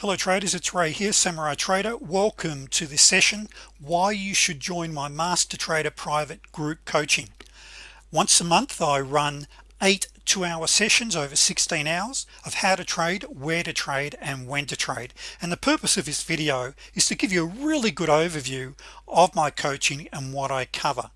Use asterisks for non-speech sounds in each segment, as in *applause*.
hello traders. It's Ray here samurai trader. Welcome to this session why you should join my master trader private group coaching. Once a month I run eight two-hour sessions over 16 hours of how to trade where to trade and when to trade. And the purpose of this video is to give you a really good overview of my coaching and what I cover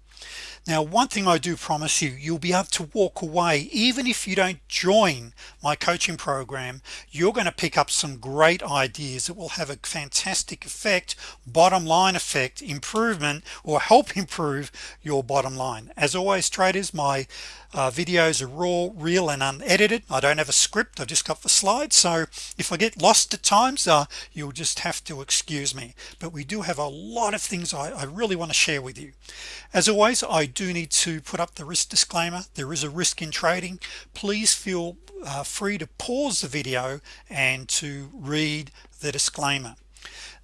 now one thing I do promise you you'll be able to walk away. Even if you don't join my coaching program you're going to pick up some great ideas that will have a fantastic effect bottom line effect improvement or help *laughs* improve your bottom line. As always traders my uh, videos are raw real and unedited. I don't have a script I've just got the slides so if I get lost at times uh, you'll just have to excuse me. But we do have a lot of things I, I really want to share with you. As always I do need to put up the risk disclaimer. There is a risk in trading. Please feel uh, free to pause the video and to read the disclaimer.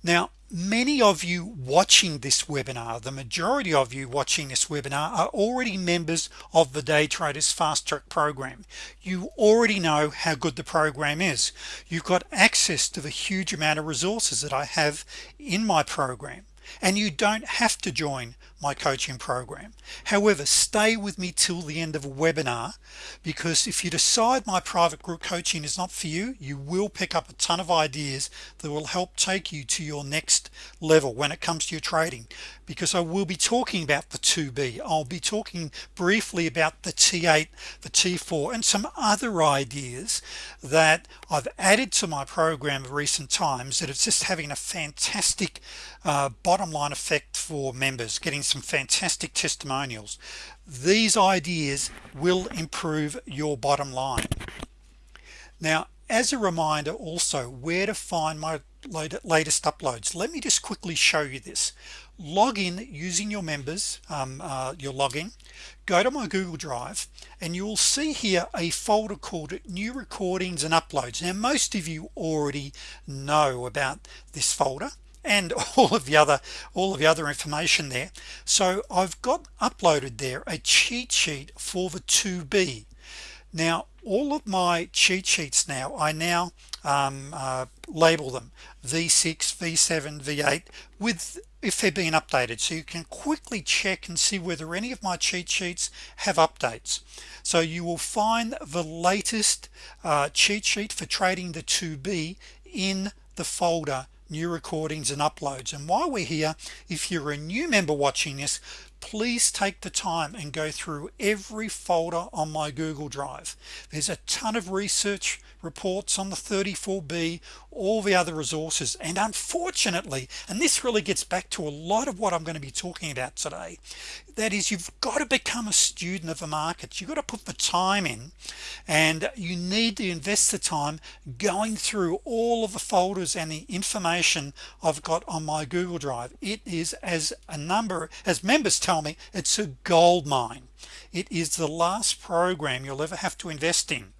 Now many of you watching this webinar the majority of you watching this webinar are already members of the day traders fast track program. You already know how good the program is. You've got access to the huge amount of resources that I have in my program. And you don't have to join my coaching program. However stay with me till the end of a webinar because if you decide my private group coaching is not for you you will pick up a ton of ideas that will help take you to your next level when it comes to your trading. Because I will be talking about the 2b I'll be talking briefly about the t8 the t4 and some other ideas that I've added to my program of recent times that it's just having a fantastic uh, bottom line effect for members getting some fantastic testimonials. These ideas will improve your bottom line. Now as a reminder also where to find my latest uploads. Let me just quickly show you this log in using your members um, uh, your login go to my Google Drive and you will see here a folder called new recordings and uploads. Now most of you already know about this folder and *laughs* all of the other all of the other information there. So I've got uploaded there a cheat sheet for the 2b now all of my cheat sheets now I now um, uh, label them v6 v7 v8 with if they're being updated. So you can quickly check and see whether any of my cheat sheets have updates. So you will find the latest uh, cheat sheet for trading the 2b in the folder new recordings and uploads. And while we're here if you're a new member watching this please take the time and go through every folder on my Google Drive. There's a ton of research reports on the 34b all the other resources and unfortunately and this really gets back to a lot of what I'm going to be talking about today that is you've got to become a student of the markets you've got to put the time in and you need to invest the time going through all of the folders and the information I've got on my Google Drive. It is as a number as members tell me it's a gold mine. It is the last program you'll ever have to invest in.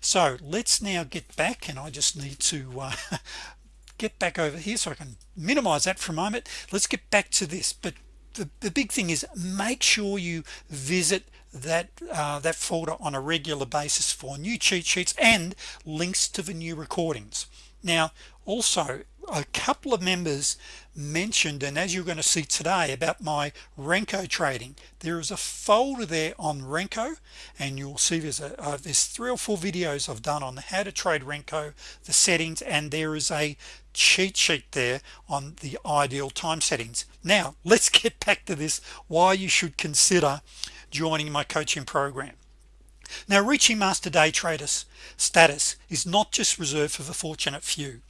So let's now get back and I just need to uh, *laughs* get back over here so I can minimize that for a moment. Let's get back to this. But the, the big thing is make sure you visit that uh, that folder on a regular basis for new cheat sheets and links to the new recordings. Now also a couple of members mentioned and as you're going to see today about my Renko trading. There is a folder there on Renko and you'll see there's a uh, there's three or four videos I've done on how to trade Renko the settings and there is a cheat sheet there on the ideal time settings. Now let's get back to this why you should consider joining my coaching program. Now reaching master day traders status is not just reserved for the fortunate few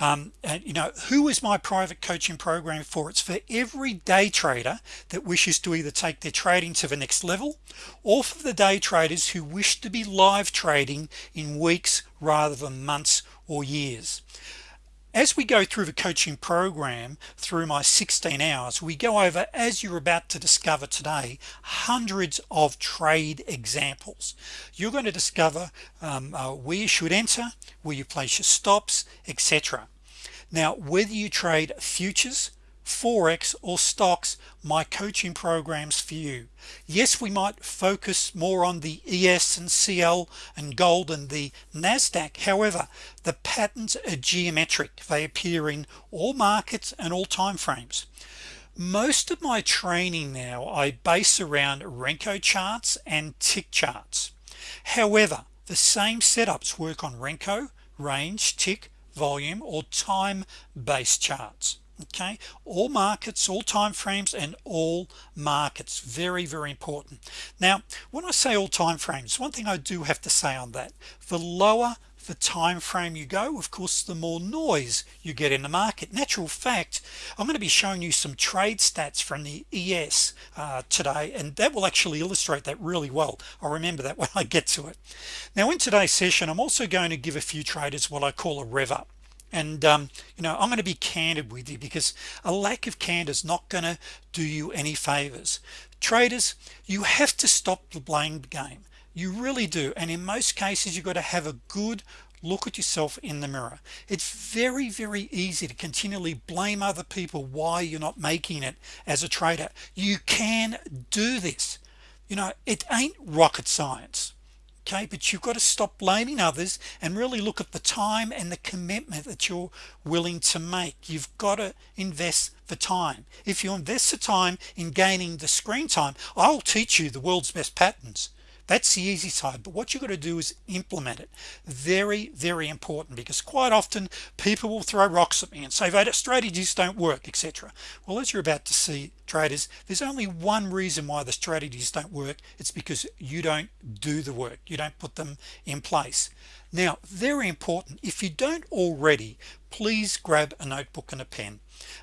um, and you know who is my private coaching program for? It's for every day trader that wishes to either take their trading to the next level or for the day traders who wish to be live trading in weeks rather than months or years as we go through the coaching program through my 16 hours we go over as you're about to discover today hundreds of trade examples. You're going to discover um, uh, where you should enter where you place your stops etc now whether you trade futures forex or stocks my coaching programs for you. Yes we might focus more on the ES and CL and gold and the Nasdaq. However the patterns are geometric. They appear in all markets and all time frames. Most of my training now I base around Renko charts and tick charts. However the same setups work on Renko range tick volume or time-based charts okay? All markets all time frames and all markets. Very very important. Now when I say all time frames one thing I do have to say on that. The lower the time frame you go of course the more noise you get in the market. Natural fact I'm going to be showing you some trade stats from the ES uh, today and that will actually illustrate that really well. I'll remember that *laughs* when I get to it. Now in today's session I'm also going to give a few traders what I call a rev up and um, you know I'm going to be candid with you because a lack of candor is not going to do you any favors. Traders you have to stop the blame game. You really do. And in most cases you've got to have a good look at yourself in the mirror. It's very very easy to continually blame other people why you're not making it as a trader. You can do this. You know it ain't rocket science okay but you've got to stop blaming others and really look at the time and the commitment that you're willing to make. You've got to invest the time. If you invest the time in gaining the screen time I'll teach you the world's best patterns that's the easy side but what you got to do is implement it. Very very important because quite often people will throw rocks at me and say that strategies don't work etc well as you're about to see traders there's only one reason why the strategies don't work. It's because you don't do the work. You don't put them in place. Now very important if you don't already please grab a notebook and a pen.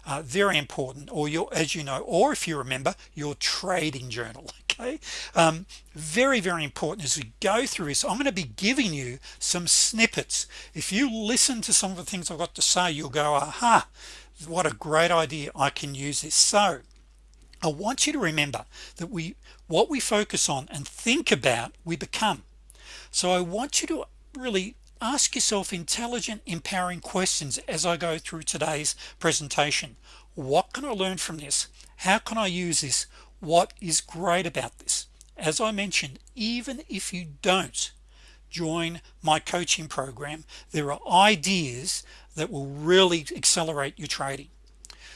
Uh, very important or your as you know or if you remember your trading journal okay um, very very important as we go through this. I'm going to be giving you some snippets. If you listen to some of the things I've got to say you'll go aha what a great idea I can use this. So I want you to remember that we what we focus on and think about we become. So I want you to really ask yourself intelligent empowering questions as I go through today's presentation. What can I learn from this? How can I use this what is great about this. As I mentioned even if you don't join my coaching program there are ideas that will really accelerate your trading.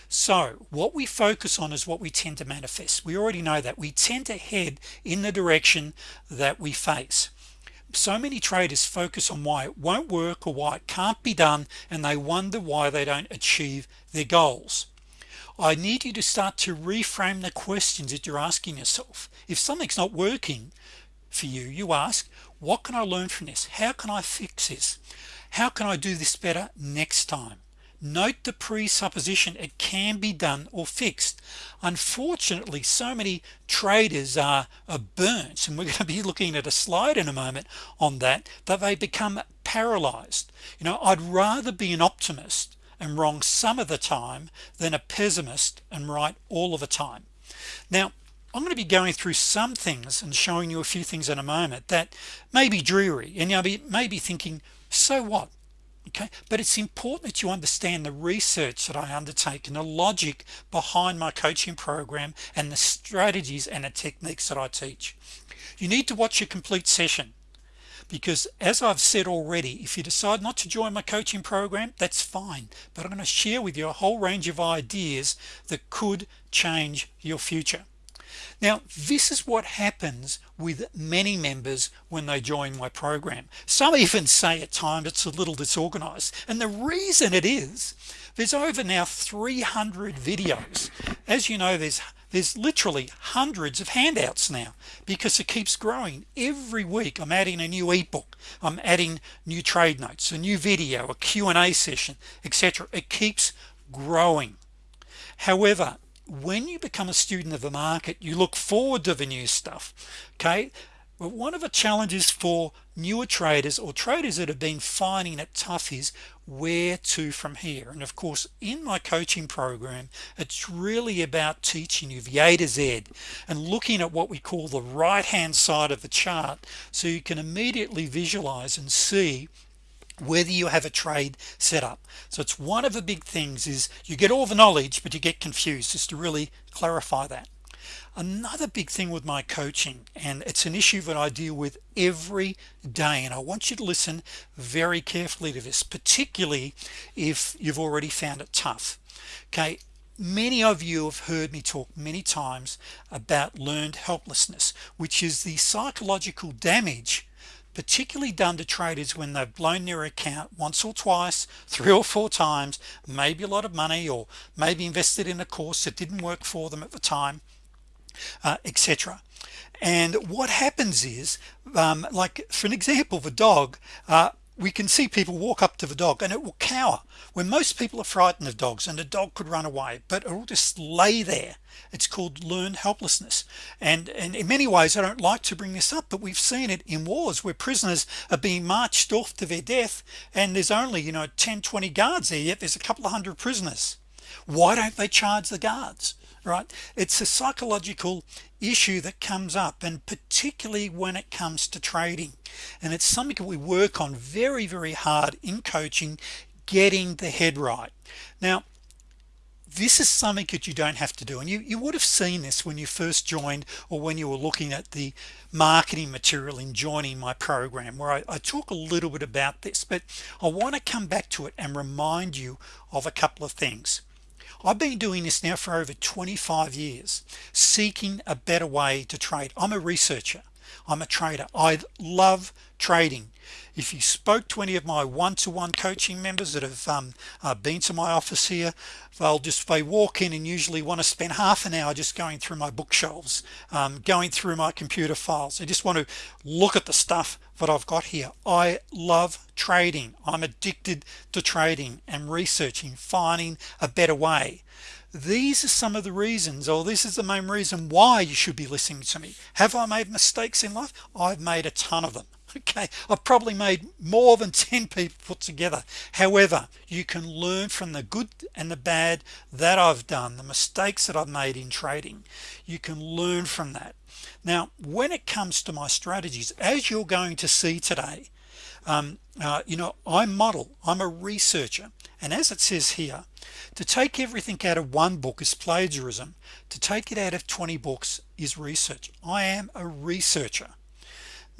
So what we focus on is what we tend to manifest. We already know that. We tend to head in the direction that we face. So many traders focus on why it won't work or why it can't be done and they wonder why they don't achieve their goals I need you to start to reframe the questions that you're asking yourself. If something's not working for you you ask what can I learn from this? How can I fix this? How can I do this better next time? Note the presupposition it can be done or fixed. Unfortunately so many traders are, are burnt and we're *laughs* going to be looking at a slide in a moment on that that they become paralyzed. You know I'd rather be an optimist and wrong some of the time than a pessimist and right all of the time. Now I'm going to be going through some things and showing you a few things in a moment that may be dreary and you'll be maybe thinking so what? Okay? But it's important that you understand the research that I undertake and the logic behind my coaching program and the strategies and the techniques that I teach. You need to watch a complete session because as I've said already if you decide not to join my coaching program that's fine. But I'm going to share with you a whole range of ideas that could change your future. Now this is what happens with many members when they join my program. Some even say at times it's a little disorganized. And the reason it is there's over now 300 videos. As you know there's there's literally hundreds of handouts now because it keeps growing. Every week I'm adding a new ebook. I'm adding new trade notes a new video a Q&A session etc it keeps growing. However when you become a student of the market you look forward to the new stuff okay but one of the challenges for newer traders or traders that have been finding it tough is where to from here. And of course in my coaching program it's really about teaching you the A to Z and looking at what we call the right hand side of the chart so you can immediately visualize and see whether you have a trade set up. So it's one of the big things is you get all the knowledge but you get confused just to really clarify that another big thing with my coaching and it's an issue that I deal with every day and I want you to listen very carefully to this particularly if you've already found it tough. Okay many of you have heard me talk many times about learned helplessness which is the psychological damage particularly done to traders when they've blown their account once or twice three or four times maybe a lot of money or maybe invested in a course that didn't work for them at the time uh, etc and what happens is um, like for an example the dog uh, we can see people walk up to the dog and it will cower. When most people are frightened of dogs and the dog could run away but it will just lay there. It's called learned helplessness. And and in many ways I don't like to bring this up but we've seen it in wars where prisoners are being marched off to their death and there's only you know 10 20 guards there yet there's a couple of hundred prisoners. Why don't they charge the guards right? It's a psychological issue that comes up and particularly when it comes to trading. And it's something that we work on very very hard in coaching getting the head right. Now this is something that you don't have to do. And you you would have seen this when you first joined or when you were looking at the marketing material in joining my program where I, I talk a little bit about this. But I want to come back to it and remind you of a couple of things I've been doing this now for over 25 years seeking a better way to trade. I'm a researcher. I'm a trader. I love trading if you spoke to any of my one-to-one -one coaching members that have um, uh, been to my office here they'll just they walk in and usually want to spend half an hour just going through my bookshelves um, going through my computer files. They just want to look at the stuff that I've got here. I love trading. I'm addicted to trading and researching finding a better way. These are some of the reasons or this is the main reason why you should be listening to me. Have I made mistakes in life? I've made a ton of them okay I've probably made more than 10 people put together. However you can learn from the good and the bad that I've done the mistakes that I've made in trading. You can learn from that. Now when it comes to my strategies as you're going to see today um, uh, you know I model I'm a researcher and as it says here to take everything out of one book is plagiarism. To take it out of 20 books is research. I am a researcher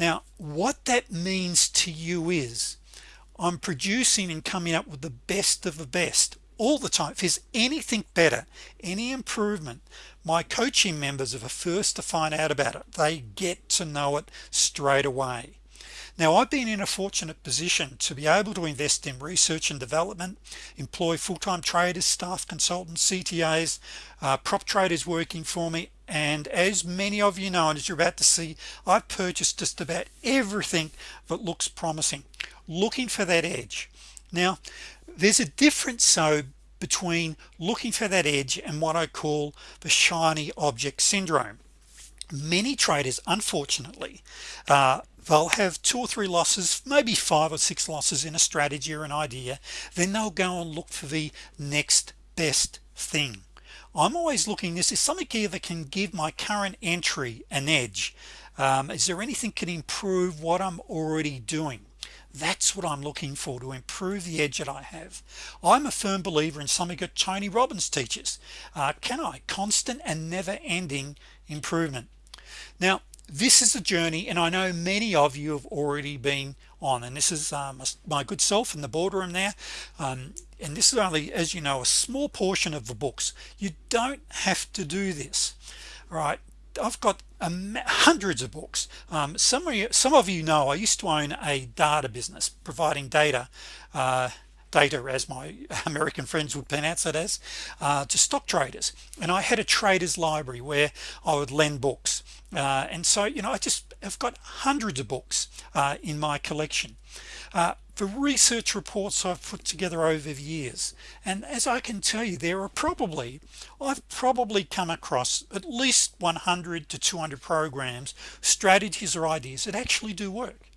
now what that means to you is I'm producing and coming up with the best of the best all the time. If there's anything better any improvement my coaching members are the first to find out about it. They get to know it straight away. Now I've been in a fortunate position to be able to invest in research and development employ full-time traders staff consultants CTAs uh, prop traders working for me and as many of you know and as you're about to see I've purchased just about everything that looks promising. Looking for that edge. Now there's a difference so between looking for that edge and what I call the shiny object syndrome. Many traders unfortunately uh, they'll have two or three losses maybe five or six losses in a strategy or an idea then they'll go and look for the next best thing I'm always looking this is something here that can give my current entry an edge. Um, is there anything can improve what I'm already doing? That's what I'm looking for to improve the edge that I have. I'm a firm believer in something that Tony Robbins teaches uh, can I? Constant and never-ending improvement. Now this is a journey and I know many of you have already been on. And this is um, my good self in the boardroom there. Um, and this is only as you know a small portion of the books. You don't have to do this right? I've got um, hundreds of books. Um, some of you some of you know I used to own a data business providing data uh, data as my *laughs* American friends would pronounce it as uh, to stock traders. And I had a traders library where I would lend books. Uh, and so you know I just have got hundreds of books uh, in my collection. Uh, the research reports I've put together over the years. And as I can tell you there are probably I've probably come across at least 100 to 200 programs strategies or ideas that actually do work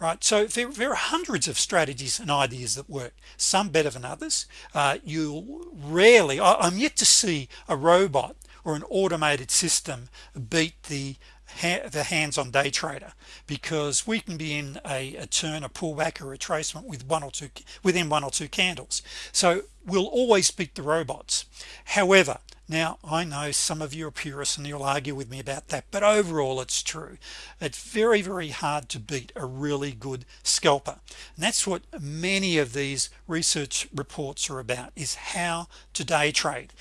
right so there, there are hundreds of strategies and ideas that work some better than others. Uh, you rarely I, I'm yet to see a robot or an automated system beat the the hands-on day trader because we can be in a, a turn a pullback or a retracement with one or two within one or two candles. So we'll always beat the robots. However now I know some of you are purists and you'll argue with me about that but overall it's true. It's very very hard to beat a really good scalper. And that's what many of these research reports are about is how to day trade.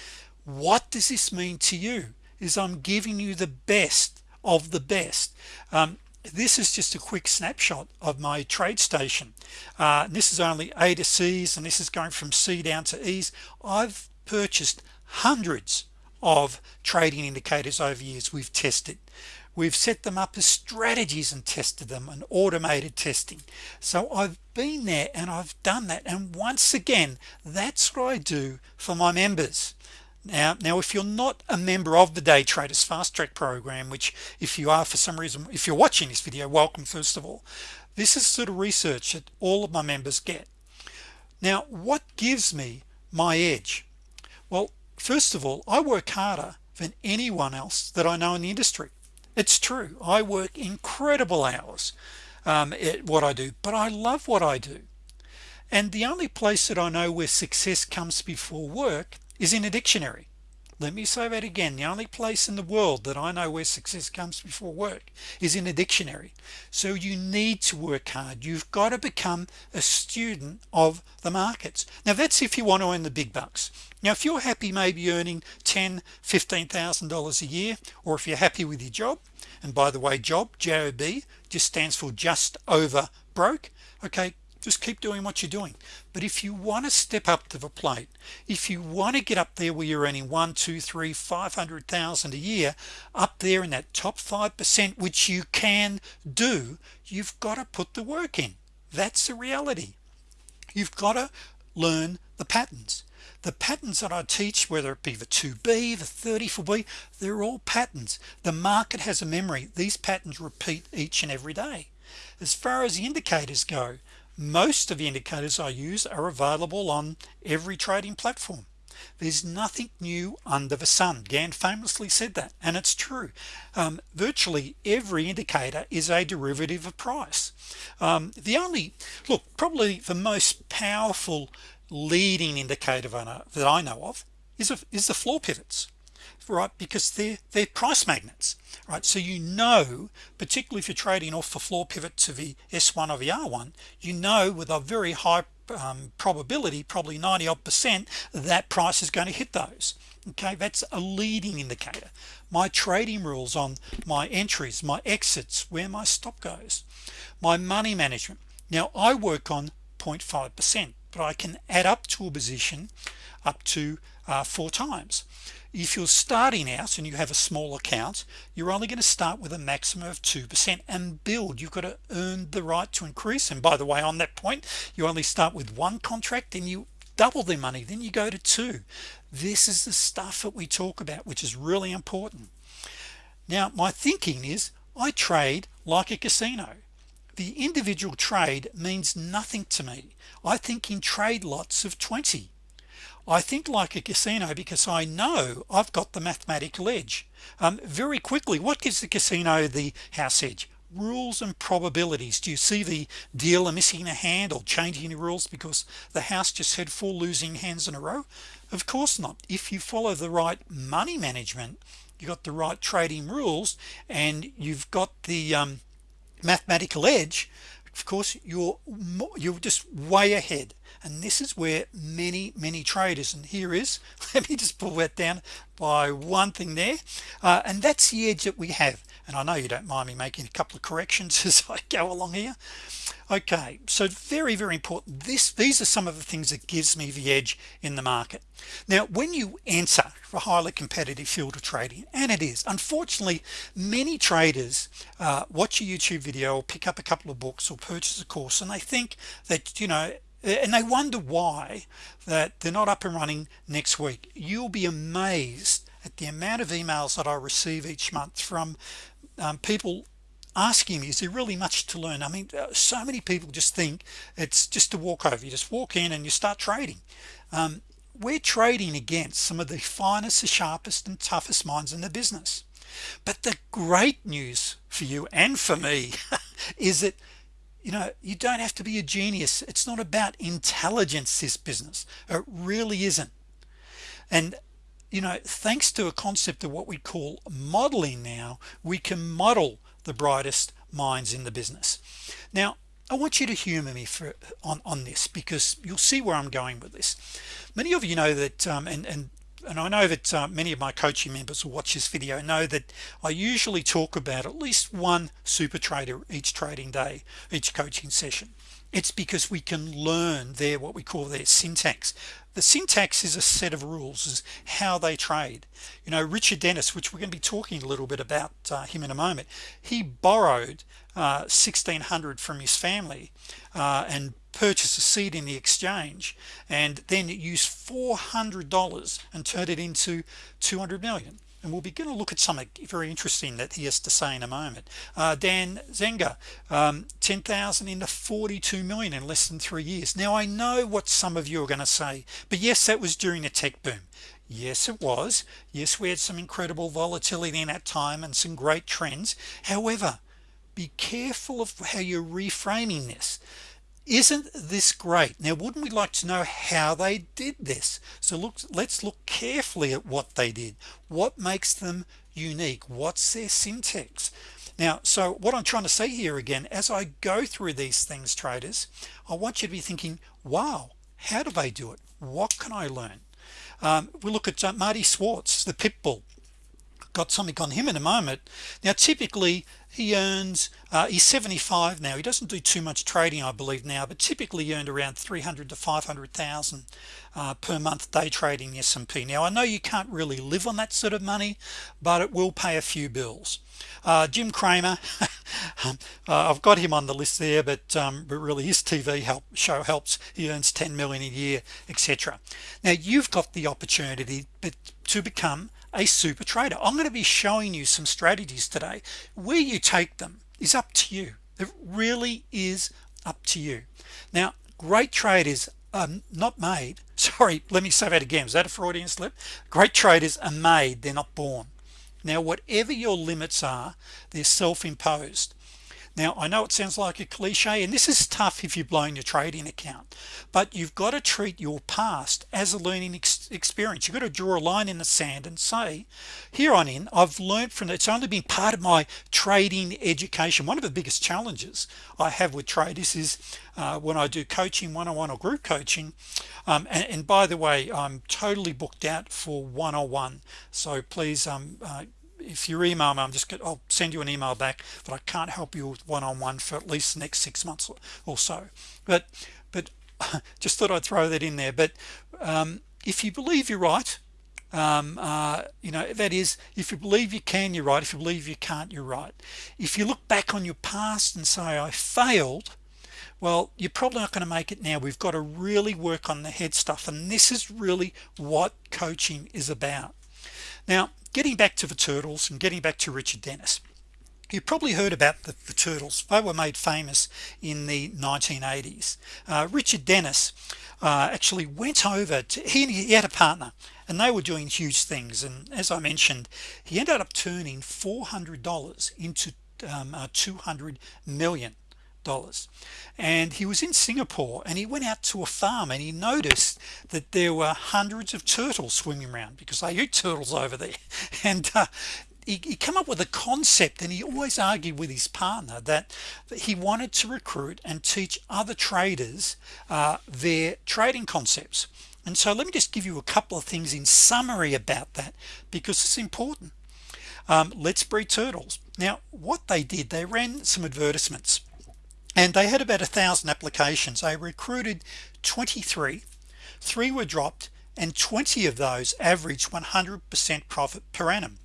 What does this mean to you? Is I'm giving you the best of the best. Um, this is just a quick snapshot of my TradeStation uh, this is only A to C's and this is going from C down to E's. I've purchased hundreds of trading indicators over years. We've tested. We've set them up as strategies and tested them and automated testing. So I've been there and I've done that. And once again that's what I do for my members now now if you're not a member of the day traders fast track program which if you are for some reason if you're watching this video welcome first of all. This is sort of research that all of my members get. Now what gives me my edge? Well first of all I work harder than anyone else that I know in the industry. It's true. I work incredible hours um, at what I do but I love what I do. And the only place that I know where success comes before work is in a dictionary. Let me say that again. The only place in the world that I know where success comes before work is in a dictionary. So you need to work hard. You've got to become a student of the markets. Now that's if you want to earn the big bucks. Now if you're happy maybe earning ten fifteen thousand dollars a year or if you're happy with your job and by the way job job just stands for just over broke okay just keep doing what you're doing. But if you want to step up to the plate if you want to get up there where you're earning one two three five hundred thousand a year up there in that top five percent which you can do you've got to put the work in. That's the reality. You've got to learn the patterns. The patterns that I teach whether it be the 2b the 34b they're all patterns. The market has a memory. These patterns repeat each and every day. As far as the indicators go most of the indicators I use are available on every trading platform. There's nothing new under the sun. Gann famously said that and it's true. Um, virtually every indicator is a derivative of price. Um, the only look probably the most powerful leading indicator that I know of is, a, is the floor pivots right because they're they're price magnets right? So you know particularly if you're trading off the floor pivot to the s1 or the r1 you know with a very high um, probability probably 90 odd percent that price is going to hit those okay? That's a leading indicator. My trading rules on my entries my exits where my stop goes my money management. Now I work on 0.5 percent but I can add up to a position up to uh, four times if you're starting out and you have a small account you're only going to start with a maximum of 2% and build. You've got to earn the right to increase. And by the way on that point you only start with one contract and you double their money then you go to two. This is the stuff that we talk about which is really important. Now my thinking is I trade like a casino. The individual trade means nothing to me. I think in trade lots of 20 I think like a casino because I know I've got the mathematical edge um, very quickly what gives the casino the house edge? Rules and probabilities. Do you see the dealer missing a hand or changing the rules because the house just had four losing hands in a row? Of course not. If you follow the right money management you got the right trading rules and you've got the um, mathematical edge of course you're you're just way ahead and this is where many many traders and here is *laughs* let me just pull that down by one thing there uh, and that's the edge that we have. And I know you don't mind me making a couple of corrections *laughs* as I go along here. Okay so very very important. This these are some of the things that gives me the edge in the market. Now when you enter a highly competitive field of trading and it is unfortunately many traders uh, watch a YouTube video or pick up a couple of books or purchase a course and they think that you know and they wonder why that they're not up and running next week. You'll be amazed at the amount of emails that I receive each month from um, people asking me is there really much to learn? I mean uh, so many people just think it's just a walkover you just walk in and you start trading. Um, we're trading against some of the finest the sharpest and toughest minds in the business. But the great news for you and for me *laughs* is that you know you don't have to be a genius. It's not about intelligence this business. It really isn't. And you know thanks to a concept of what we call modeling now we can model the brightest minds in the business. Now I want you to humor me for on on this because you'll see where I'm going with this. Many of you know that um, and and and I know that uh, many of my coaching members who watch this video know that I usually talk about at least one super trader each trading day each coaching session. It's because we can learn their what we call their syntax. The syntax is a set of rules is how they trade. You know Richard Dennis which we're going to be talking a little bit about uh, him in a moment he borrowed uh, 1600 from his family uh, and purchased a seed in the exchange and then use $400 and turn it into 200 million. And we'll begin to look at something very interesting that he has to say in a moment. Uh, Dan Zanger um, 10,000 into 42 million in less than three years. Now I know what some of you are going to say but yes that was during the tech boom. Yes it was. Yes we had some incredible volatility in that time and some great trends. However be careful of how you're reframing this isn't this great? Now wouldn't we like to know how they did this? So look let's look carefully at what they did. What makes them unique? What's their syntax? Now so what I'm trying to say here again as I go through these things traders I want you to be thinking wow how do they do it? What can I learn? Um, we look at uh, Marty Schwartz the pitbull got something on him in a moment. Now typically he earns uh, he's 75 now. He doesn't do too much trading I believe now but typically earned around 300 to 500,000 uh, per month day trading the S&P now I know you can't really live on that sort of money but it will pay a few bills. Uh, Jim Cramer *laughs* um, uh, I've got him on the list there but, um, but really his TV help show helps. He earns 10 million a year etc now you've got the opportunity to become a super trader. I'm going to be showing you some strategies today. Where you take them is up to you. It really is up to you. Now great traders are not made *laughs* sorry let me say that again. Is that a Freudian slip? Great traders are made they're not born. Now whatever your limits are they're self-imposed now I know it sounds like a cliche and this is tough if you're blowing your trading account but you've got to treat your past as a learning ex experience. You've got to draw a line in the sand and say here on in I've learned from it. It's only been part of my trading education. One of the biggest challenges I have with traders is uh, when I do coaching one-on-one -on -one or group coaching um, and, and, by the way I'm totally booked out for one-on-one. So please um, uh, if you email me I'm just gonna I'll send you an email back but I can't help you with one-on-one -on -one for at least the next six months or so. But but *laughs* just thought I'd throw that in there. But um, if you believe you're right um, uh, you know that is if you believe you can you're right. If you believe you can't you're right. If you look back on your past and say I failed well you're probably not going to make it now. We've got to really work on the head stuff and this is really what coaching is about. Now getting back to the turtles and getting back to Richard Dennis. You probably heard about the, the, turtles. They were made famous in the 1980s uh, Richard Dennis uh, actually went over to he, he, had a partner and they were doing huge things. And as I mentioned he ended up turning $400 into um, uh, 200 million dollars. And he was in Singapore and he went out to a farm and he noticed that there were hundreds of turtles swimming around because they eat turtles over there. *laughs* And uh, he, he come up with a concept and he always argued with his partner that, that he wanted to recruit and teach other traders uh, their trading concepts. And so let me just give you a couple of things in summary about that because it's important. Um, let's breed turtles. Now what they did they ran some advertisements and they had about a thousand applications. They recruited 23 three were dropped and 20 of those averaged 100% profit per annum.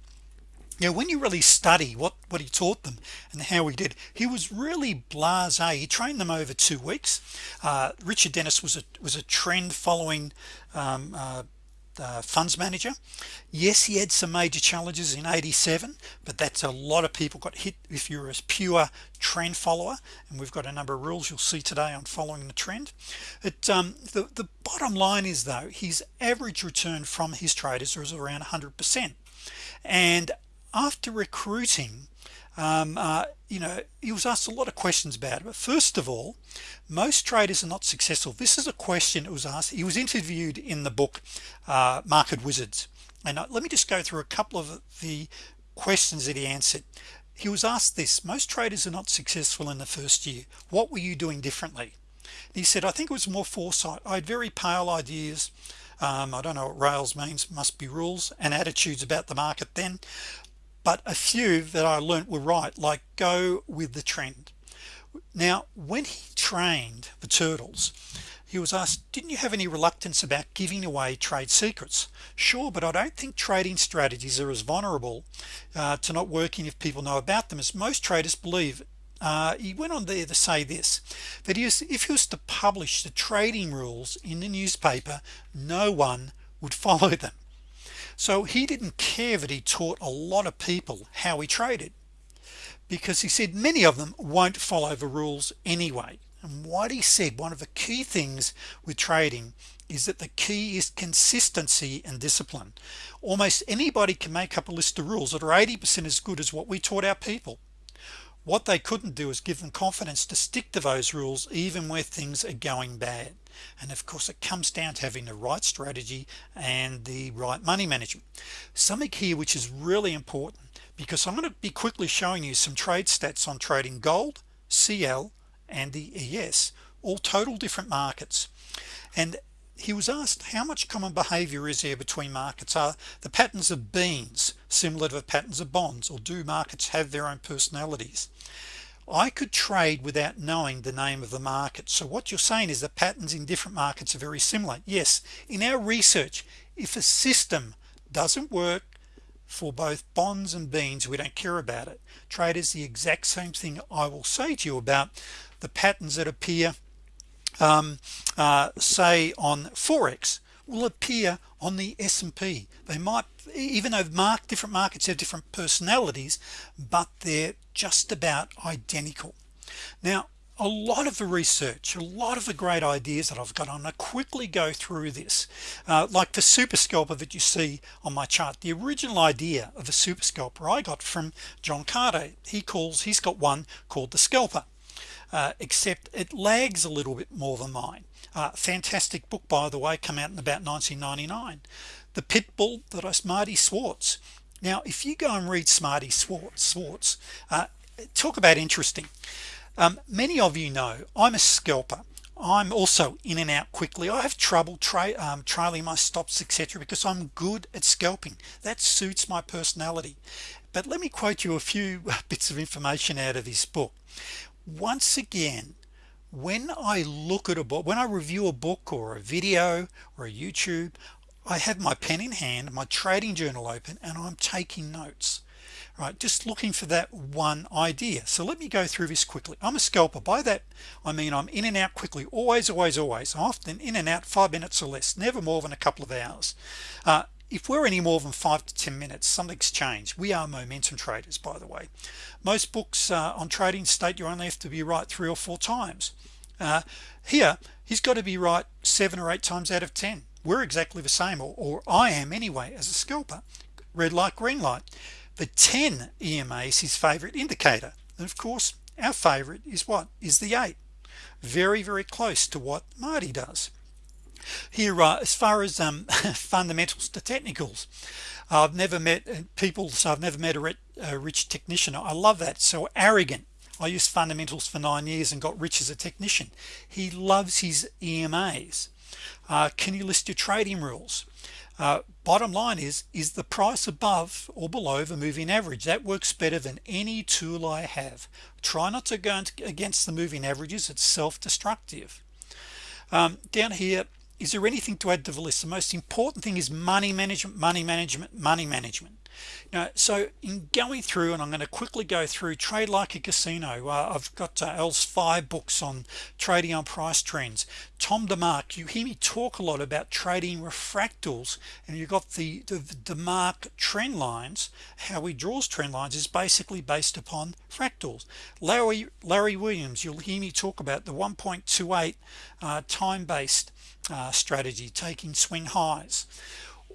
Now when you really study what what he taught them and how he did he was really blasé. He trained them over two weeks. Uh, Richard Dennis was a was a trend following um, uh, funds manager. Yes he had some major challenges in 87 but that's a lot of people got hit if you're a pure trend follower and we've got a number of rules you'll see today on following the trend. It um, the, the bottom line is though his average return from his traders was around 100% and after recruiting um, uh, you know he was asked a lot of questions about it but first of all most traders are not successful. This is a question that was asked he was interviewed in the book uh, market wizards. And uh, let me just go through a couple of the questions that he answered. He was asked this most traders are not successful in the first year. What were you doing differently? He said I think it was more foresight. I had very pale ideas. Um, I don't know what rails means must be rules and attitudes about the market then but a few that I learned were right like go with the trend. Now when he trained the turtles he was asked didn't you have any reluctance about giving away trade secrets? Sure but I don't think trading strategies are as vulnerable uh, to not working if people know about them as most traders believe. Uh, he went on there to say this that he was, if he was to publish the trading rules in the newspaper no one would follow them so he didn't care that he taught a lot of people how he traded because he said many of them won't follow the rules anyway. And what he said one of the key things with trading is that the key is consistency and discipline. Almost anybody can make up a list of rules that are 80% as good as what we taught our people. What they couldn't do is give them confidence to stick to those rules even where things are going bad and of course it comes down to having the right strategy and the right money management. Something here which is really important because I'm going to be quickly showing you some trade stats on trading gold CL and the ES all total different markets. And he was asked how much common behavior is there between markets? Are the patterns of beans similar to the patterns of bonds or do markets have their own personalities I could trade without knowing the name of the market. So what you're saying is the patterns in different markets are very similar. Yes in our research if a system doesn't work for both bonds and beans we don't care about it. Trade is the exact same thing I will say to you about the patterns that appear um, uh, say on Forex will appear on the S&P they might even though mark different markets have different personalities but they're just about identical. Now a lot of the research a lot of the great ideas that I've got I'm gonna quickly go through this. Uh, like the super scalper that you see on my chart the original idea of a super scalper I got from John Carter he calls he's got one called the scalper uh, except it lags a little bit more than mine. Uh, fantastic book by the way come out in about 1999 the pit bull that I Marty Schwartz. Now if you go and read Smarty Swartz Schwartz uh, talk about interesting. Um, many of you know I'm a scalper. I'm also in and out quickly. I have trouble tra um, trailing my stops etc because I'm good at scalping. That suits my personality. But let me quote you a few *laughs* bits of information out of this book. Once again when I look at a book when I review a book or a video or a YouTube I have my pen in hand my trading journal open and I'm taking notes. Right just looking for that one idea. So let me go through this quickly. I'm a scalper. By that I mean I'm in and out quickly. Always always always. Often in and out five minutes or less never more than a couple of hours. Uh, if we're any more than five to ten minutes something's changed. We are momentum traders by the way. Most books uh, on trading state you only have to be right three or four times. Uh, here he's got to be right seven or eight times out of ten we're exactly the same or, or I am anyway as a scalper. Red light green light. The 10 EMA is his favorite indicator. And of course our favorite is what? Is the 8 very very close to what Marty does. Here uh, as far as um, *laughs* fundamentals to technicals I've never met uh, people so I've never met a, a rich technician. I love that. So arrogant. I used fundamentals for nine years and got rich as a technician. He loves his EMAs uh, can you list your trading rules? Uh, bottom line is is the price above or below the moving average? That works better than any tool I have. Try not to go against the moving averages it's self-destructive. Um, down here is there anything to add to the list? The most important thing is money management money management money management now so in going through and I'm going to quickly go through trade like a casino uh, I've got uh, L's five books on trading on price trends. Tom DeMark you hear me talk a lot about trading refractals and you've got the, the, the DeMark trend lines. How he draws trend lines is basically based upon fractals. Larry Larry Williams you'll hear me talk about the 1.28 uh, time-based uh, strategy taking swing highs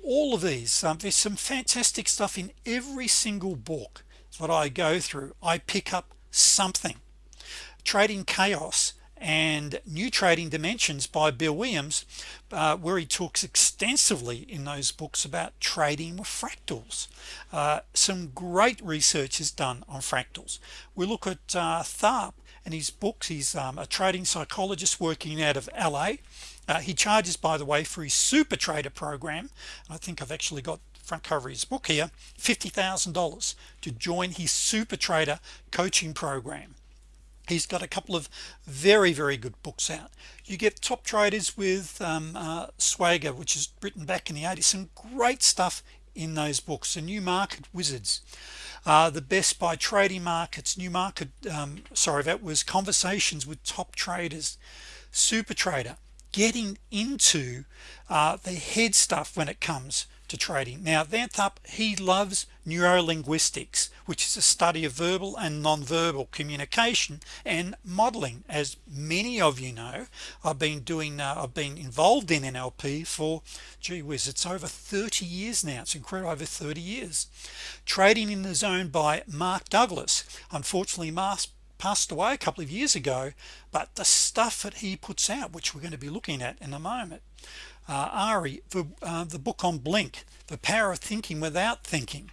all of these um, there's some fantastic stuff in every single book that I go through. I pick up something. Trading chaos and new trading dimensions by Bill Williams uh, where he talks extensively in those books about trading with fractals. Uh, some great research is done on fractals. We look at uh, Tharp and his books. He's um, a trading psychologist working out of LA uh, he charges by the way for his super trader program. I think I've actually got front cover his book here. $50,000 to join his super trader coaching program. He's got a couple of very very good books out. You get top traders with um, uh, Schwager which is written back in the 80s some great stuff in those books. The new market wizards. Uh, the best by trading markets. New market um, sorry that was conversations with top traders. Super trader getting into uh, the head stuff when it comes to trading. Now Van Tharp he loves neurolinguistics which is a study of verbal and non-verbal communication and modeling. As many of you know I've been doing uh, I've been involved in NLP for gee whiz it's over 30 years now. It's incredible over 30 years. Trading in the zone by Mark Douglas. Unfortunately Mark passed away a couple of years ago but the stuff that he puts out which we're going to be looking at in a moment uh, Ari the, uh, the book on blink the power of thinking without thinking.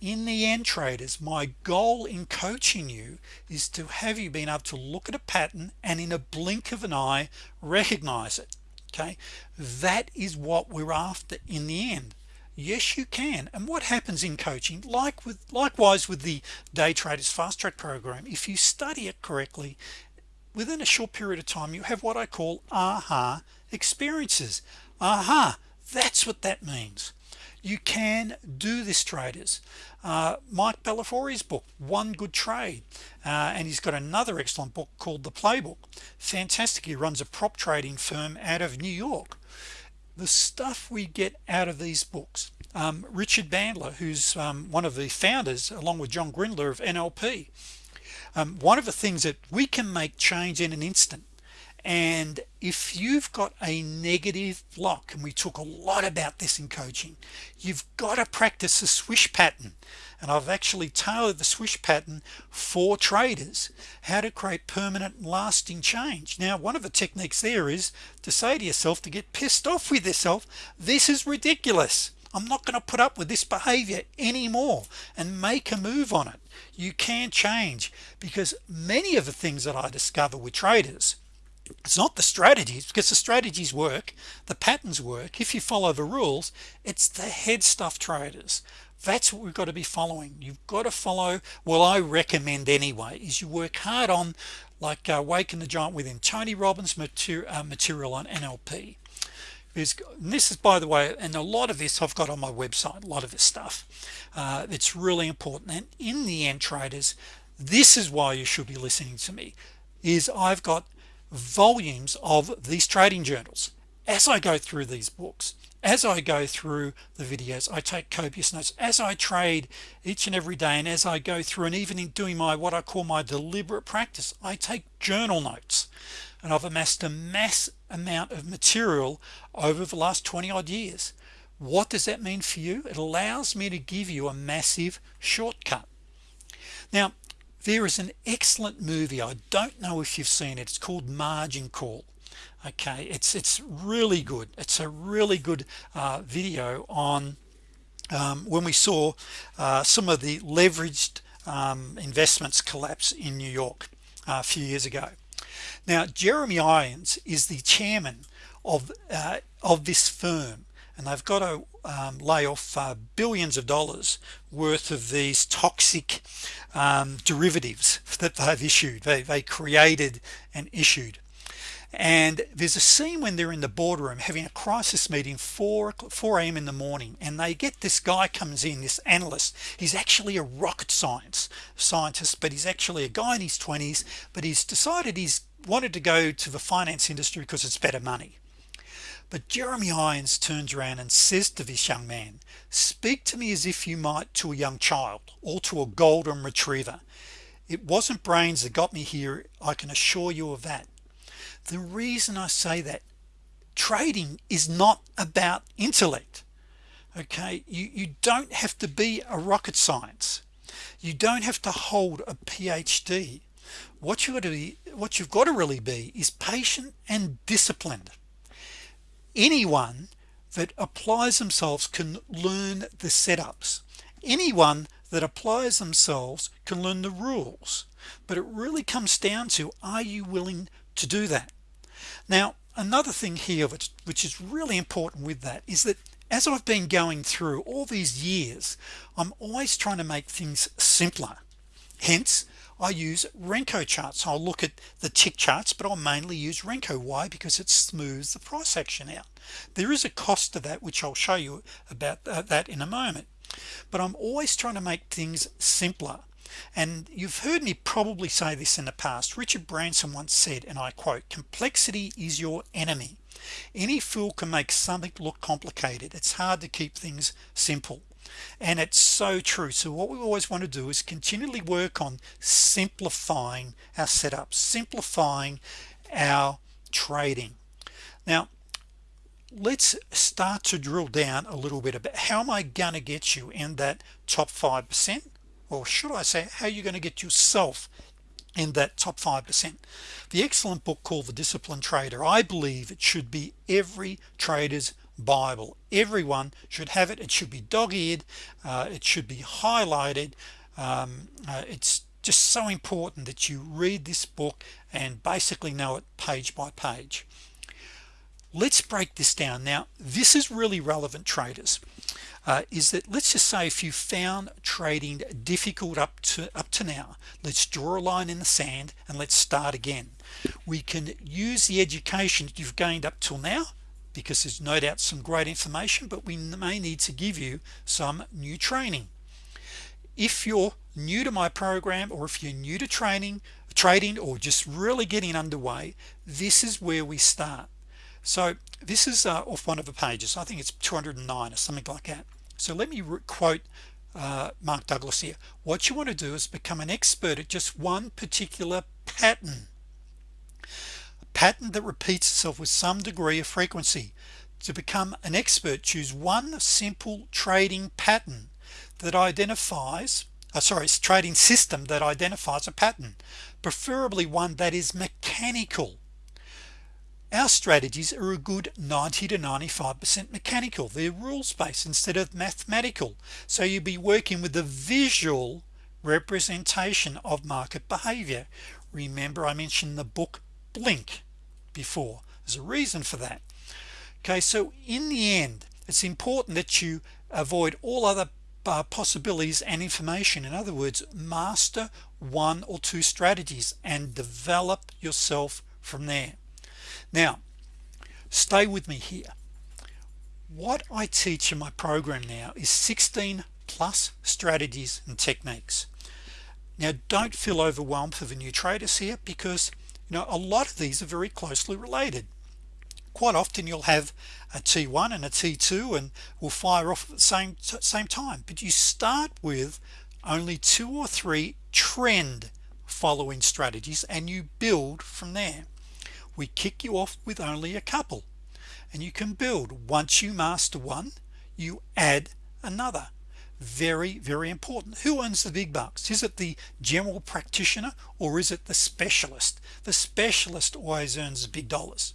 In the end traders my goal in coaching you is to have you been able to look at a pattern and in a blink of an eye recognize it okay? That is what we're after in the end yes you can. And what happens in coaching like with likewise with the day traders fast track program if you study it correctly within a short period of time you have what I call aha experiences. Aha that's what that means. You can do this traders. Uh, Mike Bellafiore's book one good trade uh, and he's got another excellent book called the playbook. Fantastic. He runs a prop trading firm out of New York the stuff we get out of these books. Um, Richard Bandler who's um, one of the founders along with John Grinder of NLP um, one of the things that we can make change in an instant and if you've got a negative block and we talk a lot about this in coaching you've got to practice the swish pattern. And I've actually tailored the swish pattern for traders how to create permanent lasting change. Now one of the techniques there is to say to yourself to get pissed off with yourself this is ridiculous. I'm not going to put up with this behavior anymore and make a move on it. You can change because many of the things that I discover with traders it's not the strategies because the strategies work the patterns work. If you follow the rules it's the head stuff traders. That's what we've got to be following. You've got to follow well I recommend anyway is you work hard on like uh, the giant within Tony Robbins material, uh, material on NLP this is by the way and a lot of this I've got on my website a lot of this stuff. Uh, it's really important. And in the end traders this is why you should be listening to me is I've got volumes of these trading journals. As I go through these books as I go through the videos I take copious notes. As I trade each and every day and as I go through and even in doing my what I call my deliberate practice I take journal notes. And I've amassed a mass amount of material over the last 20 odd years. What does that mean for you? It allows me to give you a massive shortcut. Now there is an excellent movie. I don't know if you've seen it. It's called margin call. Okay it's it's really good. It's a really good uh, video on um, when we saw uh, some of the leveraged um, investments collapse in New York uh, a few years ago. Now Jeremy Irons is the chairman of uh, of this firm and they've got to um, lay off uh, billions of dollars worth of these toxic um, derivatives that they've issued. They, they created and issued. And there's a scene when they're in the boardroom having a crisis meeting 4 4 a.m. in the morning and they get this guy comes in this analyst. He's actually a rocket science scientist but he's actually a guy in his 20s but he's decided he's wanted to go to the finance industry because it's better money but Jeremy Irons turns around and says to this young man speak to me as if you might to a young child or to a golden retriever. It wasn't brains that got me here I can assure you of that. The reason I say that trading is not about intellect. Okay? You you don't have to be a rocket science. You don't have to hold a PhD what you got to be what you've got to really be is patient and disciplined anyone that applies themselves can learn the setups. Anyone that applies themselves can learn the rules. But it really comes down to are you willing to do that? Now another thing here which, which is really important with that is that as I've been going through all these years I'm always trying to make things simpler. Hence I use Renko charts. I'll look at the tick charts but I'll mainly use Renko. Why? Because it smooths the price action out. There is a cost to that which I'll show you about uh, that in a moment. But I'm always trying to make things simpler. And you've heard me probably say this in the past. Richard Branson once said and I quote complexity is your enemy. Any fool can make something look complicated. It's hard to keep things simple and it's so true. So what we always want to do is continually work on simplifying our setup simplifying our trading. Now let's start to drill down a little bit about how am I gonna get you in that top 5% or should I say how are you're going to get yourself in that top 5% the excellent book called the disciplined trader I believe it should be every trader's Bible. Everyone should have it. It should be dog-eared uh, it should be highlighted. Um, uh, it's just so important that you read this book and basically know it page by page. Let's break this down. Now this is really relevant traders uh, is that let's just say if you found trading difficult up to up to now let's draw a line in the sand and let's start again. We can use the education you've gained up till now because there's no doubt some great information but we may need to give you some new training. If you're new to my program or if you're new to training trading or just really getting underway this is where we start. So this is uh, off one of the pages. I think it's 209 or something like that. So let me quote uh, Mark Douglas here. What you want to do is become an expert at just one particular pattern pattern that repeats itself with some degree of frequency. To become an expert choose one simple trading pattern that identifies uh, sorry it's trading system that identifies a pattern preferably one that is mechanical. Our strategies are a good 90 to 95% mechanical. They're rules-based instead of mathematical. So you'll be working with the visual representation of market behavior. Remember I mentioned the book blink before. There's a reason for that. Okay so in the end it's important that you avoid all other uh, possibilities and information. In other words master one or two strategies and develop yourself from there. Now stay with me here. What I teach in my program now is 16 plus strategies and techniques. Now don't feel overwhelmed for the new traders here because know a lot of these are very closely related. Quite often you'll have a t1 and a t2 and will fire off at the same same time but you start with only two or three trend following strategies and you build from there. We kick you off with only a couple and you can build. Once you master one you add another very very important. Who owns the big bucks? Is it the general practitioner or is it the specialist? The specialist always earns big dollars.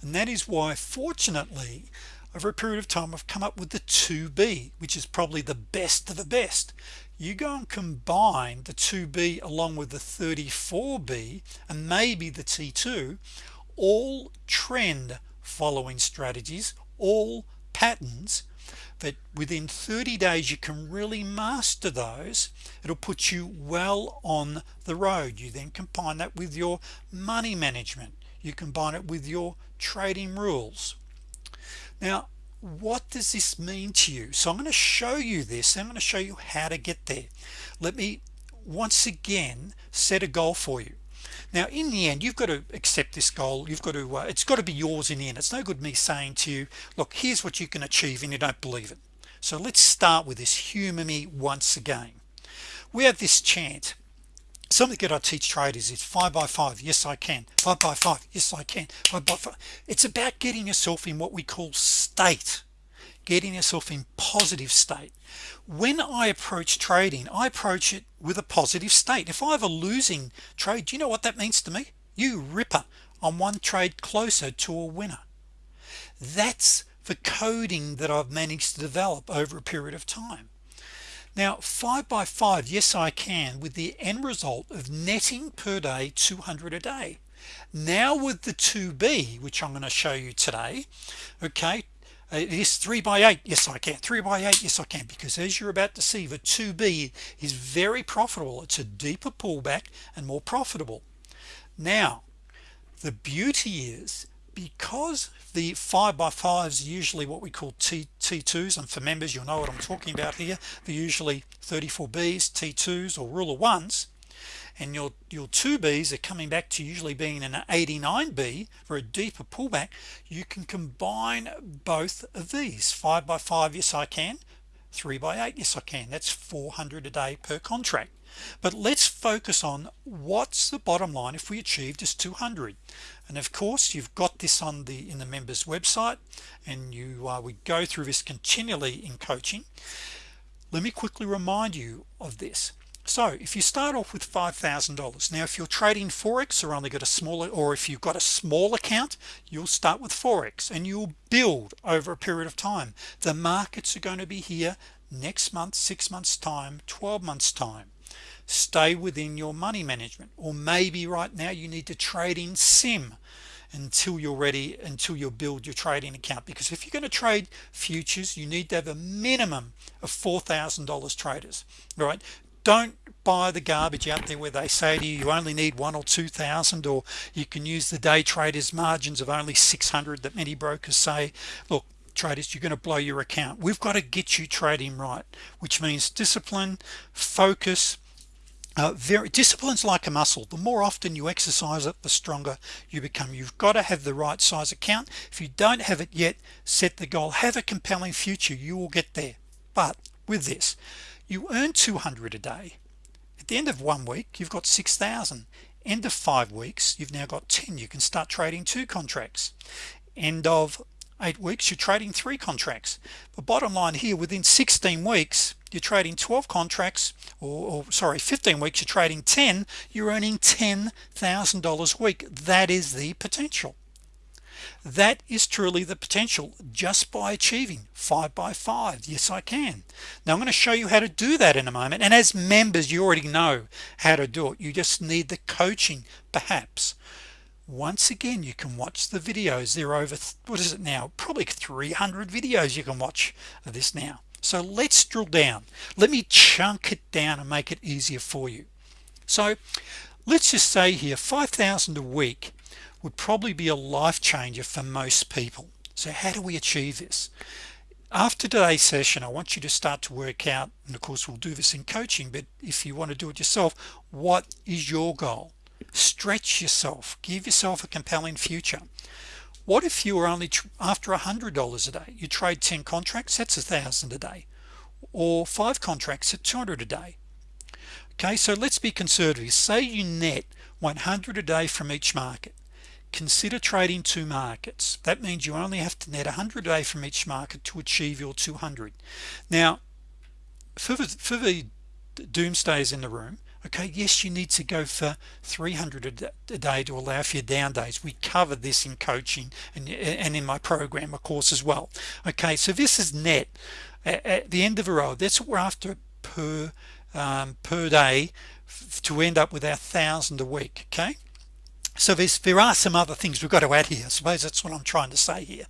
And that is why fortunately over a period of time I've come up with the 2b which is probably the best of the best. You go and combine the 2b along with the 34b and maybe the t2 all trend following strategies all patterns that within 30 days you can really master those. It'll put you well on the road. You then combine that with your money management. You combine it with your trading rules. Now what does this mean to you? So I'm going to show you this I'm going to show you how to get there. Let me once again set a goal for you now in the end you've got to accept this goal. You've got to uh, it's got to be yours in the end. It's no good me saying to you look here's what you can achieve and you don't believe it. So let's start with this humor me once again. We have this chant. Something that I teach traders is five by five yes I can. Five by five yes I can. Five by five it's about getting yourself in what we call state getting yourself in positive state. When I approach trading I approach it with a positive state. If I have a losing trade you know what that means to me? You ripper. I'm one trade closer to a winner. That's the coding that I've managed to develop over a period of time. Now 5 by 5 yes I can with the end result of netting per day 200 a day. Now with the 2b which I'm going to show you today okay Uh, it is 3 by 8 yes I can. 3 by 8 yes I can because as you're about to see the 2b is very profitable. It's a deeper pullback and more profitable. Now the beauty is because the 5 by 5s usually what we call T t2s and for members you'll know what I'm talking about here they're usually 34b's t2s or ruler ones and your your 2b's are coming back to usually being an 89b for a deeper pullback you can combine both of these. 5 by 5 yes I can. 3 by 8 yes I can. That's 400 a day per contract. But let's focus on what's the bottom line if we achieve this 200 and of course you've got this on the in the members website and you uh, we go through this continually in coaching. Let me quickly remind you of this so if you start off with $5,000 now if you're trading Forex or only got a smaller or if you've got a small account you'll start with Forex and you'll build over a period of time. The markets are going to be here next month six months time 12 months time. Stay within your money management or maybe right now you need to trade in sim until you're ready until you build your trading account. Because if you're going to trade futures you need to have a minimum of $4,000 traders right don't buy the garbage out there where they say to you you only need one or two thousand or you can use the day traders margins of only 600 that many brokers say look traders you're going to blow your account. We've got to get you trading right which means discipline focus uh, very disciplines like a muscle. The more often you exercise it the stronger you become. You've got to have the right size account. If you don't have it yet set the goal. Have a compelling future. You will get there. But with this you earn 200 a day. At the end of one week you've got 6,000 end of five weeks you've now got 10 you can start trading two contracts. End of eight weeks you're trading three contracts. But bottom line here within 16 weeks you're trading 12 contracts or, or sorry 15 weeks you're trading 10 you're earning $10,000 a week. That is the potential that is truly the potential just by achieving five by five. Yes I can. Now I'm going to show you how to do that in a moment. And as members you already know how to do it. You just need the coaching perhaps. Once again you can watch the videos. They're over what is it now? Probably 300 videos you can watch of this now. So let's drill down. Let me chunk it down and make it easier for you. So let's just say here 5,000 a week would probably be a life changer for most people. So how do we achieve this? After today's session I want you to start to work out and of course we'll do this in coaching but if you want to do it yourself what is your goal? Stretch yourself. Give yourself a compelling future. What if you were only after a hundred dollars a day? You trade 10 contracts that's a thousand a day. Or five contracts at 200 a day. Okay so let's be conservative. Say you net 100 a day from each market consider trading two markets. That means you only have to net 100 a day from each market to achieve your 200 now for the, for the in the room okay yes you need to go for 300 a day to allow for your down days. We covered this in coaching and, and in my program of course as well. Okay so this is net. At, at the end of a row that's what we're after per um, per day to end up with our thousand a week okay so there's there are some other things we've got to add here. I suppose that's what I'm trying to say here.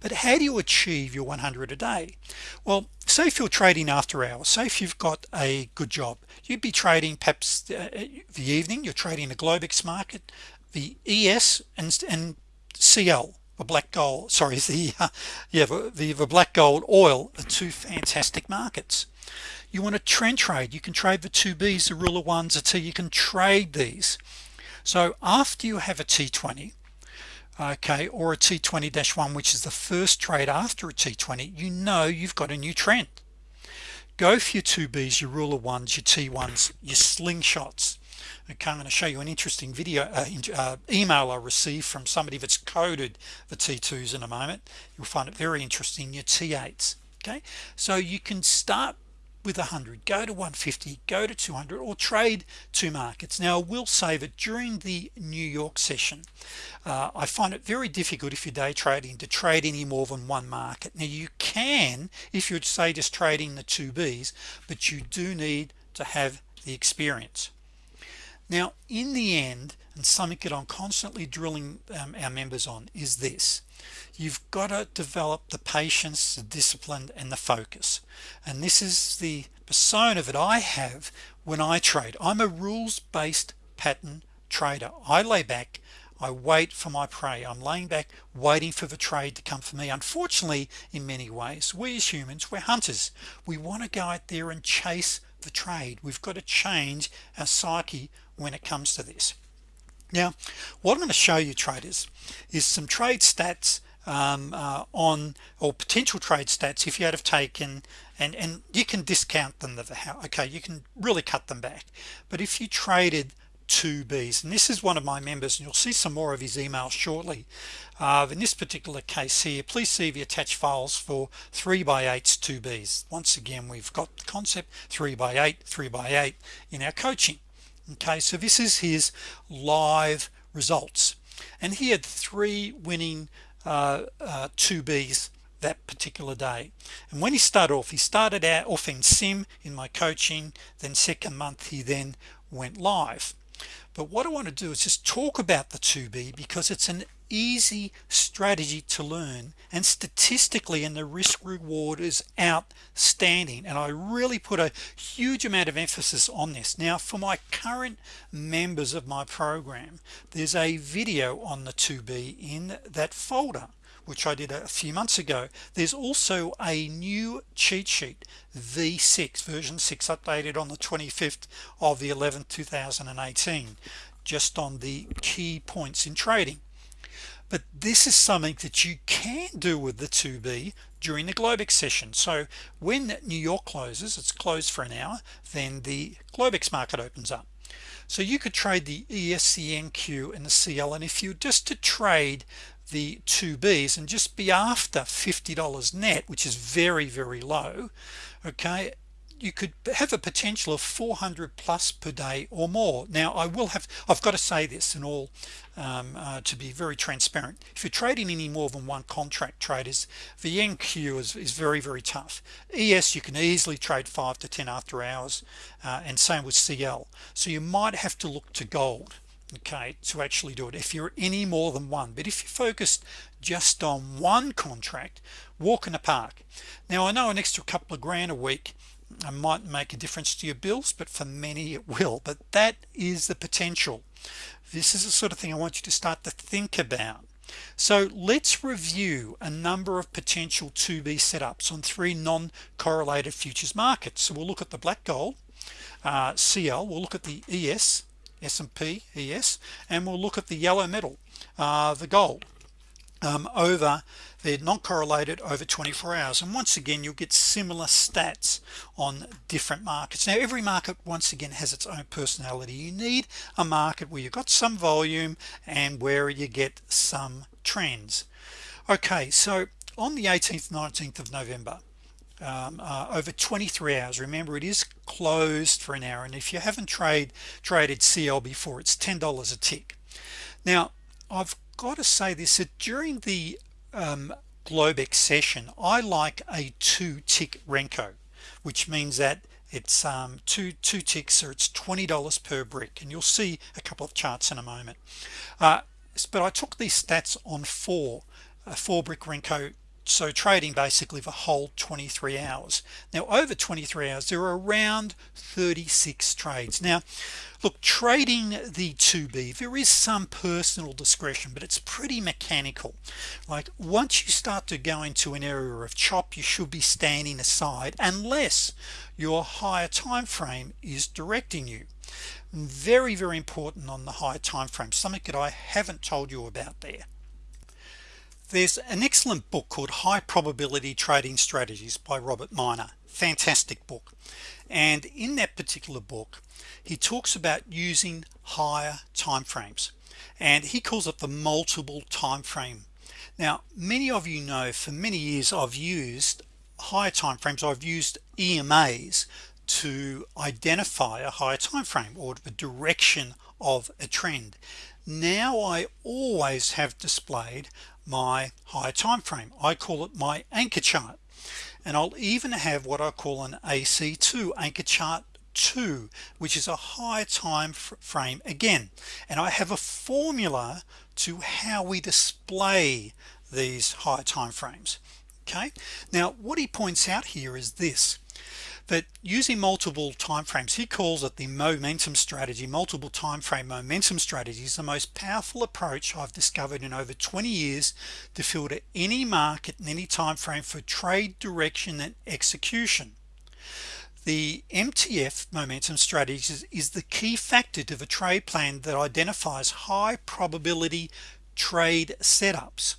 But how do you achieve your 100 a day? Well say if you're trading after hours say if you've got a good job you'd be trading perhaps uh, the evening you're trading the Globex market the ES and, and CL the black gold sorry *laughs* the uh, yeah the, the black gold oil are two fantastic markets. You want to trend trade you can trade the 2b's the ruler ones until you can trade these so after you have a t20 okay or a t20-1 which is the first trade after a t20 you know you've got a new trend. Go for your 2b's your ruler ones your t1s your slingshots. Okay I'm going to show you an interesting video uh, uh, email I received from somebody that's coded the t2s in a moment. You'll find it very interesting your t8s okay? So you can start with 100 go to 150 go to 200 or trade two markets. Now I will save it during the New York session. Uh, I find it very difficult if you're day trading to trade any more than one market. Now you can if you'd say just trading the two B's but you do need to have the experience. Now in the end and something that I'm constantly drilling um, our members on is this. You've got to develop the patience the discipline and the focus. And this is the persona that I have when I trade. I'm a rules-based pattern trader. I lay back I wait for my prey. I'm laying back waiting for the trade to come for me. Unfortunately in many ways we as humans we're hunters. We want to go out there and chase the trade. We've got to change our psyche when it comes to this now what I'm going to show you traders is some trade stats um, uh, on or potential trade stats if you had have taken and and you can discount them the okay you can really cut them back. But if you traded two B's and this is one of my members and you'll see some more of his emails shortly uh, in this particular case here please see the attached files for 3 by 8s 2 B's. Once again we've got the concept 3 by 8 3 by 8 in our coaching okay so this is his live results. And he had three winning uh, uh, 2Bs that particular day. And when he started off he started out off in sim in my coaching then second month he then went live. But what I want to do is just talk about the 2b because it's an easy strategy to learn and statistically and the risk reward is outstanding. And I really put a huge amount of emphasis on this. Now for my current members of my program there's a video on the 2b in that folder which I did a few months ago. There's also a new cheat sheet v6 version 6 updated on the 25th of the 11th 2018 just on the key points in trading but this is something that you can do with the 2b during the Globex session. So when New York closes it's closed for an hour then the Globex market opens up. So you could trade the ESCNQ and the CL and if you just to trade the 2Bs and just be after $50 net which is very very low okay you could have a potential of 400 plus per day or more. Now I will have I've got to say this and all um, uh, to be very transparent. If you're trading any more than one contract traders the NQ is, is very very tough. ES you can easily trade 5 to 10 after hours uh, and same with CL so you might have to look to gold okay to actually do it if you're any more than one. But if you focused just on one contract walk in the park. Now I know an extra couple of grand a week I might make a difference to your bills but for many it will. But that is the potential. This is the sort of thing I want you to start to think about. So let's review a number of potential 2b setups on three non-correlated futures markets. So we'll look at the black gold uh, CL we'll look at the ES S&P ES and we'll look at the yellow metal uh, the gold um, over they're not correlated over 24 hours. And once again you'll get similar stats on different markets. Now every market once again has its own personality. You need a market where you've got some volume and where you get some trends. Okay so on the 18th 19th of November um, uh, over 23 hours remember it is closed for an hour. And if you haven't trade traded CL before it's $10 a tick. Now I've got to say this that during the um, Globex session I like a two tick Renko which means that it's um, two two ticks or it's $20 per brick and you'll see a couple of charts in a moment. Uh, but I took these stats on four a four brick Renko so trading basically for whole 23 hours. Now over 23 hours there are around 36 trades. Now look trading the 2b there is some personal discretion but it's pretty mechanical. Like once you start to go into an area of chop you should be standing aside unless your higher time frame is directing you. Very very important on the higher time frame something that I haven't told you about there there's an excellent book called high probability trading strategies by Robert Miner. Fantastic book. And in that particular book he talks about using higher time frames and he calls it the multiple time frame now many of you know for many years I've used higher time frames I've used EMAs to identify a higher time frame or the direction of a trend. Now I always have displayed my higher time frame. I call it my anchor chart. And I'll even have what I call an AC2 anchor chart 2 which is a high time frame again. And I have a formula to how we display these high time frames. Okay? Now what he points out here is this that using multiple time frames he calls it the momentum strategy. Multiple time frame momentum strategy is the most powerful approach I've discovered in over 20 years to filter any market in any time frame for trade direction and execution. The MTF momentum strategies is the key factor to the trade plan that identifies high probability trade setups.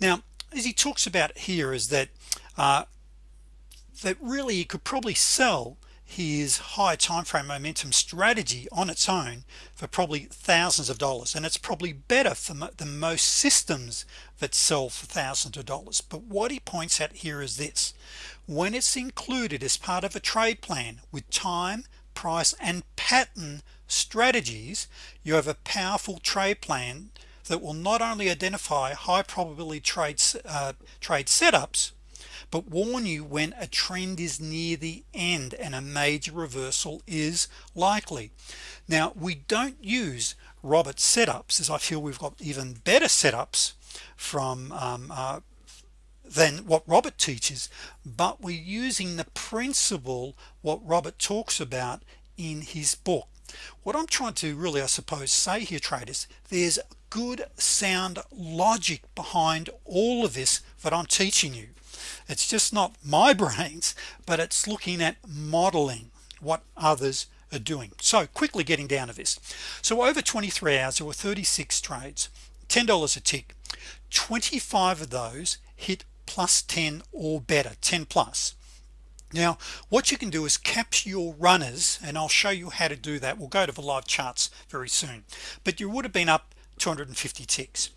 Now as he talks about here is that uh, that really you could probably sell his high time frame momentum strategy on its own for probably thousands of dollars. And it's probably better for the most systems that sell for thousands of dollars. But what he points out here is this. When it's included as part of a trade plan with time price and pattern strategies you have a powerful trade plan that will not only identify high probability trades uh, trade setups but warn you when a trend is near the end and a major reversal is likely. Now we don't use Robert setups as I feel we've got even better setups from um, uh, than what Robert teaches but we're using the principle what Robert talks about in his book. What I'm trying to really I suppose say here traders there's good sound logic behind all of this that I'm teaching you it's just not my *laughs* brains but it's looking at modeling what others are doing. So quickly getting down to this. So over 23 hours there were 36 trades $10 a tick. 25 of those hit plus 10 or better 10 plus. Now what you can do is capture your runners and I'll show you how to do that. We'll go to the live charts very soon. But you would have been up 250 ticks.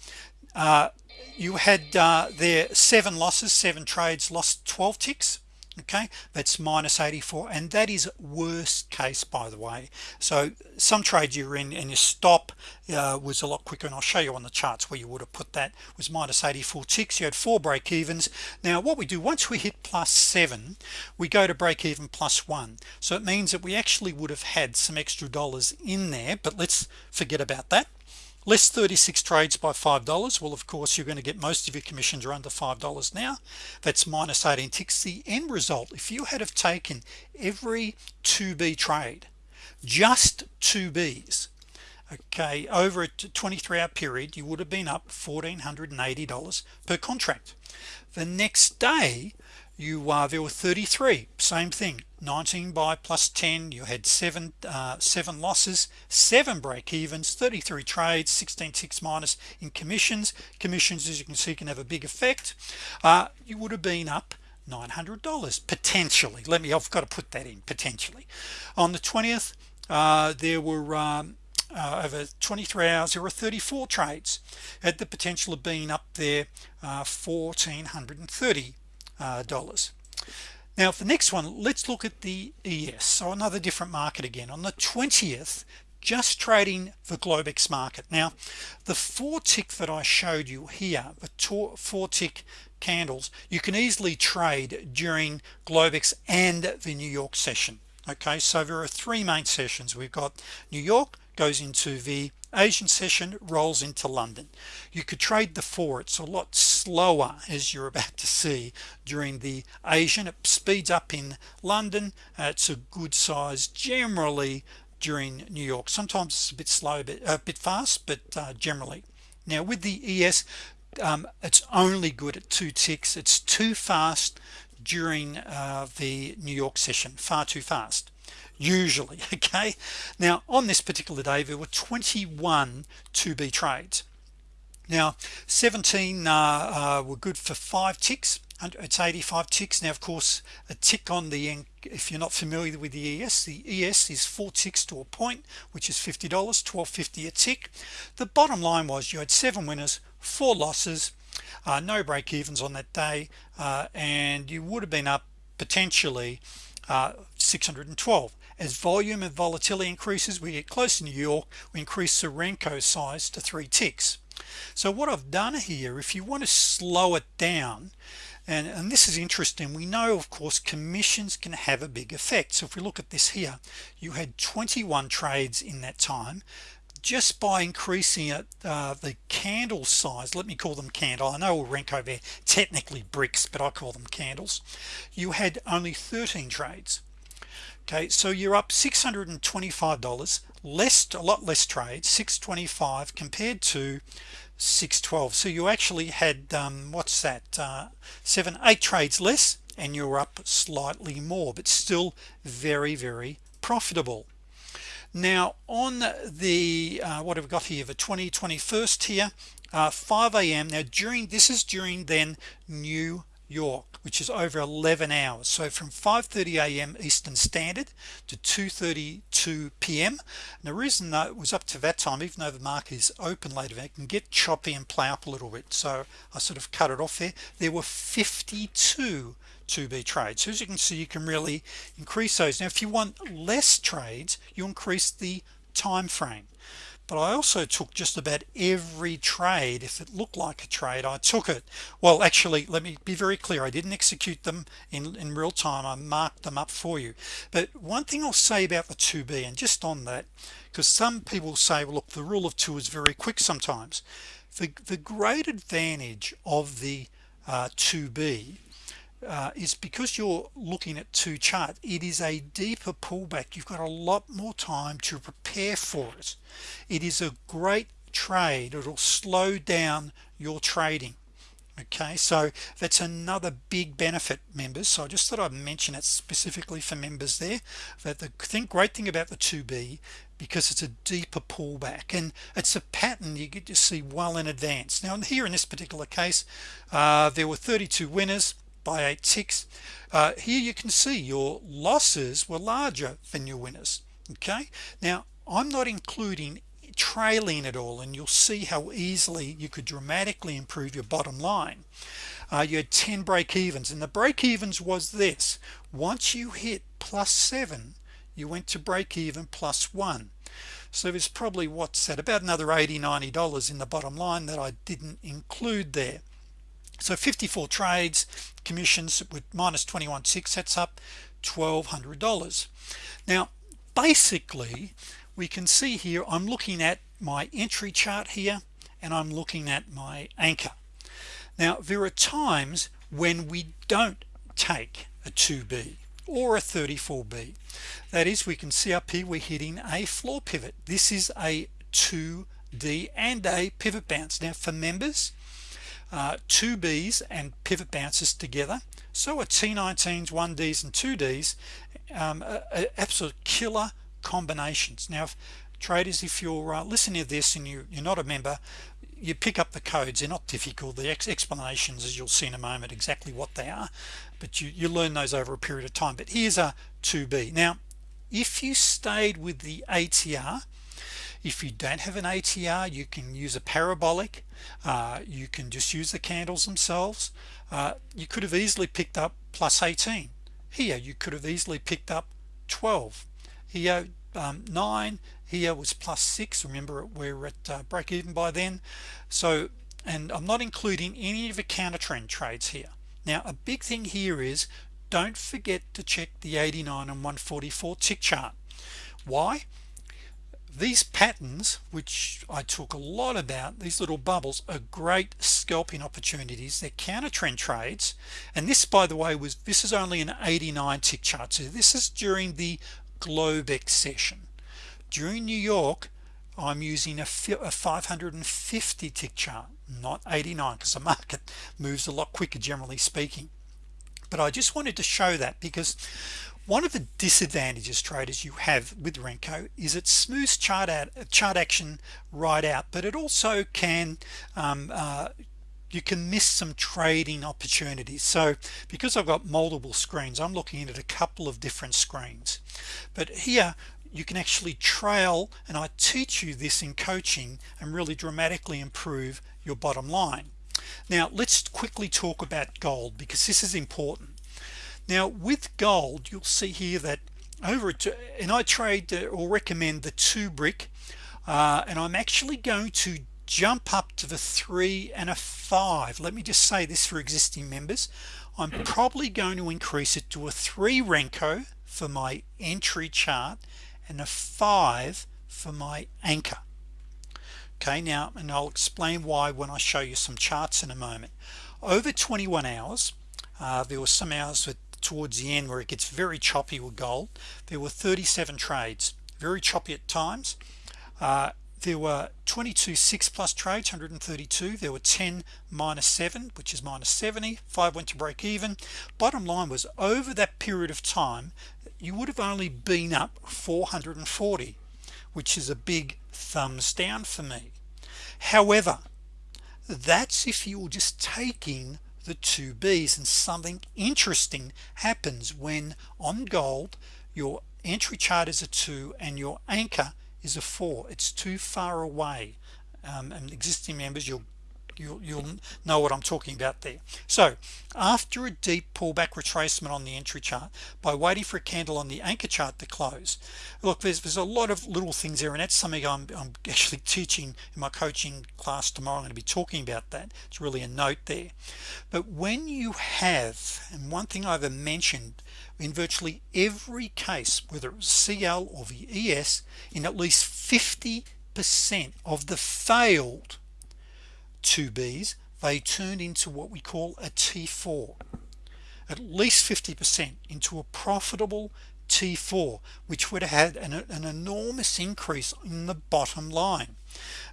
Uh, you had uh, there seven losses seven trades lost 12 ticks okay? That's minus 84 and that is worst case by the way. So some trades you're in and your stop uh, was a lot quicker and I'll show you on the charts where you would have put that. Was minus 84 ticks you had four break evens now what we do once we hit plus seven we go to break even plus one. So it means that we actually would have had some extra dollars in there but let's forget about that less 36 trades by five dollars. Well of course you're going to get most of your commissions are under five dollars now. That's minus 18 ticks. The end result if you had have taken every 2b trade just 2b's okay over a 23 hour period you would have been up $1,480 per contract. The next day you uh, there were 33 same thing 19 buy plus 10 you had seven uh, seven losses seven break-evens 33 trades 16 ticks minus in commissions. Commissions as you can see can have a big effect. Uh, you would have been up $900 potentially. Let me I've got to put that in potentially. On the 20th uh, there were um, uh, over 23 hours there were 34 trades. Had the potential of being up there uh, 1430 uh, dollars. Now for the next one let's look at the ES so another different market again. On the 20th just trading the Globex market. Now the four tick that I showed you here the four tick candles you can easily trade during Globex and the New York session okay? So there are three main sessions. We've got New York goes into the Asian session rolls into London. You could trade the four it's a lot slower as you're about to see during the Asian. It speeds up in London. Uh, it's a good size generally during New York. Sometimes it's a bit slow but a bit fast but uh, generally. Now with the ES um, it's only good at two ticks. It's too fast during uh, the New York session. Far too fast usually *laughs* okay? Now on this particular day there were 21 2b trades. Now 17 uh, uh, were good for five ticks it's 85 ticks. Now of course a tick on the if you're not familiar with the ES the ES is four ticks to a point which is $50 1250 a tick. The bottom line was you had seven winners four losses uh, no break-evens on that day uh, and you would have been up potentially uh, 612 as volume and volatility increases we get close to New York we increase the Renko size to three ticks. So what I've done here if you want to slow it down and, and this is interesting we know of course commissions can have a big effect. So if we look at this here you had 21 trades in that time. Just by increasing it uh, the candle size let me call them candle I know Renko there technically bricks but I call them candles you had only 13 trades okay so you're up $625 less a lot less trades 625 compared to 612 so you actually had um, what's that uh, seven eight trades less and you're up slightly more but still very very profitable. Now on the uh, what have we got here? The 2021st here uh, 5 a.m. now during this is during then New York which is over 11 hours. So from 5:30 a.m. Eastern Standard to 2:32 p.m. and the reason that it was up to that time even though the market is open later it can get choppy and play up a little bit. So I sort of cut it off there. There were 52 2b trades. So as you can see you can really increase those. Now if you want less trades you increase the time frame but I also took just about every trade if it looked like a trade I took it. Well actually let me be very clear I didn't execute them in in real time I marked them up for you. But one thing I'll say about the 2b and just on that because some people say well, look the rule of two is very quick sometimes. The, the great advantage of the uh, 2b uh, is because you're looking at two chart it is a deeper pullback. You've got a lot more time to prepare for it. It is a great trade. It'll slow down your trading. Okay so that's another big benefit members. So I just thought I'd mention it specifically for members there that the thing great thing about the 2b because it's a deeper pullback and it's a pattern you get to see well in advance. Now here in this particular case uh, there were 32 winners by eight ticks. Uh, here you can see your losses were larger than your winners okay? Now I'm not including trailing at all and you'll see how easily you could dramatically improve your bottom line. Uh, you had 10 break-evens and the break-evens was this. Once you hit plus 7 you went to break even plus 1 so there's probably what's that about another 80 90 dollars in the bottom line that I didn't include there so 54 trades commissions with minus 21.6 sets up $1,200 now basically we can see here I'm looking at my entry chart here and I'm looking at my anchor. Now there are times when we don't take a 2b or a 34b that is we can see up here we're hitting a floor pivot. This is a 2d and a pivot bounce. Now for members uh, two B's and pivot bounces together. So a T19s 1Ds and 2Ds um, absolute killer combinations. Now if traders if you're uh, listening to this and you, you're not a member you pick up the codes. They're not difficult. The ex explanations as you'll see in a moment exactly what they are. But you, you learn those over a period of time. But here's a 2b now if you stayed with the ATR if you don't have an ATR you can use a parabolic uh, you can just use the candles themselves. Uh, you could have easily picked up plus 18 here you could have easily picked up 12 here um, 9 here was plus 6 remember we're at uh, break even by then. So and I'm not including any of the counter trend trades here. Now a big thing here is don't forget to check the 89 and 144 tick chart. Why these patterns which I talk a lot about these little bubbles are great scalping opportunities. They're counter trend trades. And this by the way was this is only an 89 tick chart. So this is during the Globex session during New York I'm using a, a 550 tick chart not 89 because the market *laughs* moves a lot quicker generally speaking. But I just wanted to show that because one of the disadvantages traders you have with Renko is it smooths chart out chart action right out but it also can um, uh, you can miss some trading opportunities. So because I've got multiple screens I'm looking at a couple of different screens. But here you can actually trail and I teach you this in coaching and really dramatically improve your bottom line. Now let's quickly talk about gold because this is important now with gold you'll see here that over it and I trade or recommend the two brick uh, and I'm actually going to jump up to the three and a five. Let me just say this for existing members. I'm probably going to increase it to a three Renko for my entry chart and a five for my anchor. Okay now and I'll explain why when I show you some charts in a moment. Over 21 hours uh, there were some hours that towards the end where it gets very choppy with gold. There were 37 trades very choppy at times. Uh, there were 22 6 plus trades 132 there were 10 minus 7 which is minus 70 5 went to break even. Bottom line was over that period of time you would have only been up 440 which is a big thumbs down for me. However that's if you're just taking the two B's and something interesting happens when on gold your entry chart is a 2 and your anchor is a 4 it's too far away. Um, and existing members you'll you'll, you'll know what I'm talking about there. So after a deep pullback retracement on the entry chart by waiting for a candle on the anchor chart to close look there's, there's a lot of little things there and that's something I'm, I'm *laughs* actually teaching in my coaching class tomorrow. I'm going to be talking about that. It's really a note there. But when you have and one thing I've mentioned in virtually every case whether it was CL or VES in at least 50 percent of the failed 2b's they turned into what we call a T4 at least 50% into a profitable T4 which would have had an, an enormous increase in the bottom line.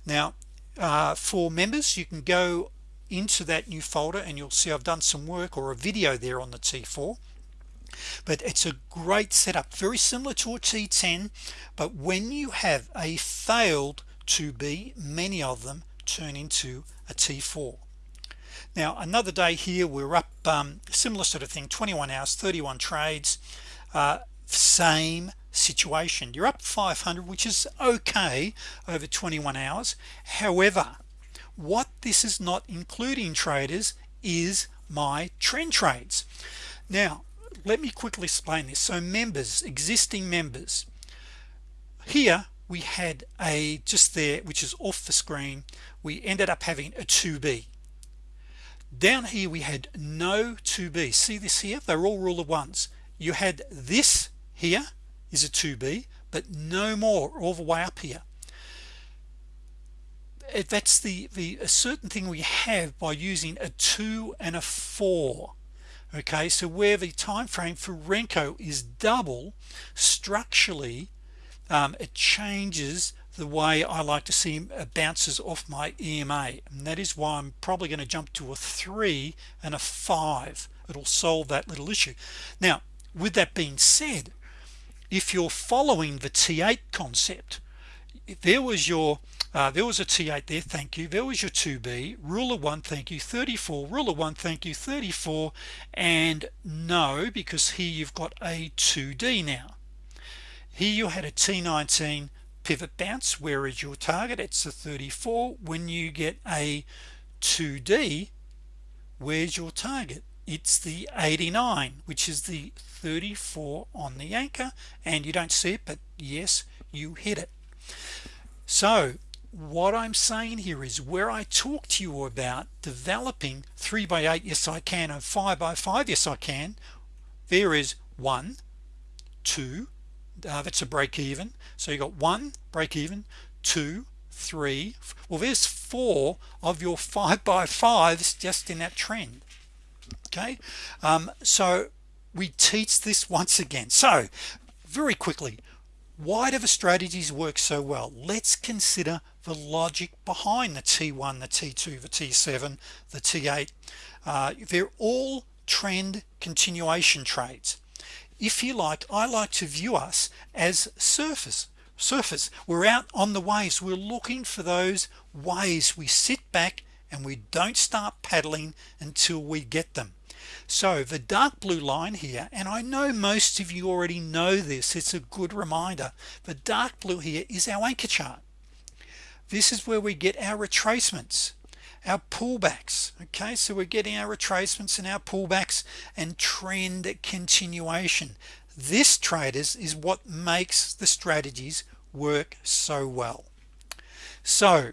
Now uh, for members you can go into that new folder and you'll see I've done some work or a video there on the T4 but it's a great setup very similar to a T10 but when you have a failed 2b many of them turn into a t4 now another day here we're up um, similar sort of thing 21 hours 31 trades uh, same situation. You're up 500 which is okay over 21 hours. However what this is not including traders is my trend trades. Now let me quickly explain this. So members existing members. Here we had a just there which is off the screen we ended up having a 2b down here we had no 2b see this here? They're all rule of ones. You had this here is a 2b but no more all the way up here. That's the the a certain thing we have by using a 2 and a 4 okay so where the time frame for Renko is double structurally um, it changes the way I like to see bounces off my EMA and that is why I'm probably going to jump to a three and a five. It'll solve that little issue. Now with that being said if you're following the T8 concept there was your uh, there was a T8 there thank you. There was your 2b ruler 1 thank you. 34 ruler 1 thank you. 34 and no because here you've got a 2d now. Here you had a T19 pivot bounce where is your target? It's a 34 when you get a 2d where's your target? It's the 89 which is the 34 on the anchor and you don't see it but yes you hit it. So what I'm saying here is where I talk to you about developing 3 by 8 yes I can and 5 by 5 yes I can there is one two uh, that's a break even. So you got one break even two three well there's four of your five *laughs* by fives just in that trend okay? Um, so we teach this once again. So very quickly why do the strategies work so well? Let's consider the logic behind the t1 the t2 the t7 the t8 uh, they're all trend continuation trades if you like I like to view us as surface surface we're out on the waves. We're looking for those waves. We sit back and we don't start paddling until we get them. So the dark blue line here and I know most of you already know this it's a good reminder. The dark blue here is our anchor chart. This is where we get our retracements our pullbacks okay? So we're getting our retracements and our pullbacks and trend continuation. This traders is what makes the strategies work so well. So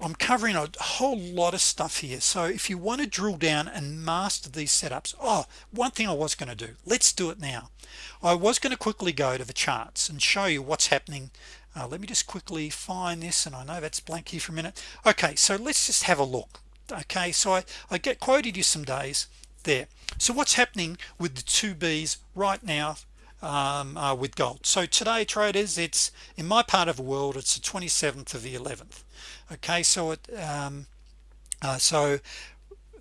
I'm covering a whole lot of stuff here. So if you want to drill down and master these setups oh one thing I was going to do let's do it now. I was going to quickly go to the charts and show you what's happening uh, let me just quickly find this and I know that's blank here for a minute. Okay so let's just have a look. Okay so I, I get quoted you some days there. So what's happening with the two B's right now um, uh, with gold? So today traders it's in my part of the world it's the 27th of the 11th okay so it um, uh, so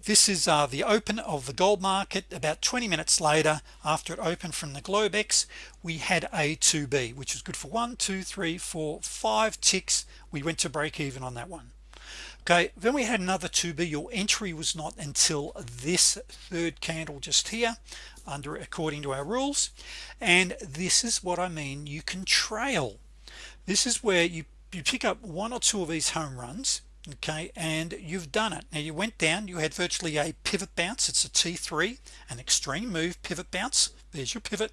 this is uh, the open of the gold market. About 20 minutes later after it opened from the Globex we had a 2b which was good for one two three four five ticks. We went to break even on that one. Okay then we had another 2b your entry was not until this third candle just here under according to our rules. And this is what I mean you can trail. This is where you you pick up one or two of these home runs okay and you've done it. Now you went down you had virtually a pivot bounce. It's a t3 an extreme move pivot bounce. There's your pivot.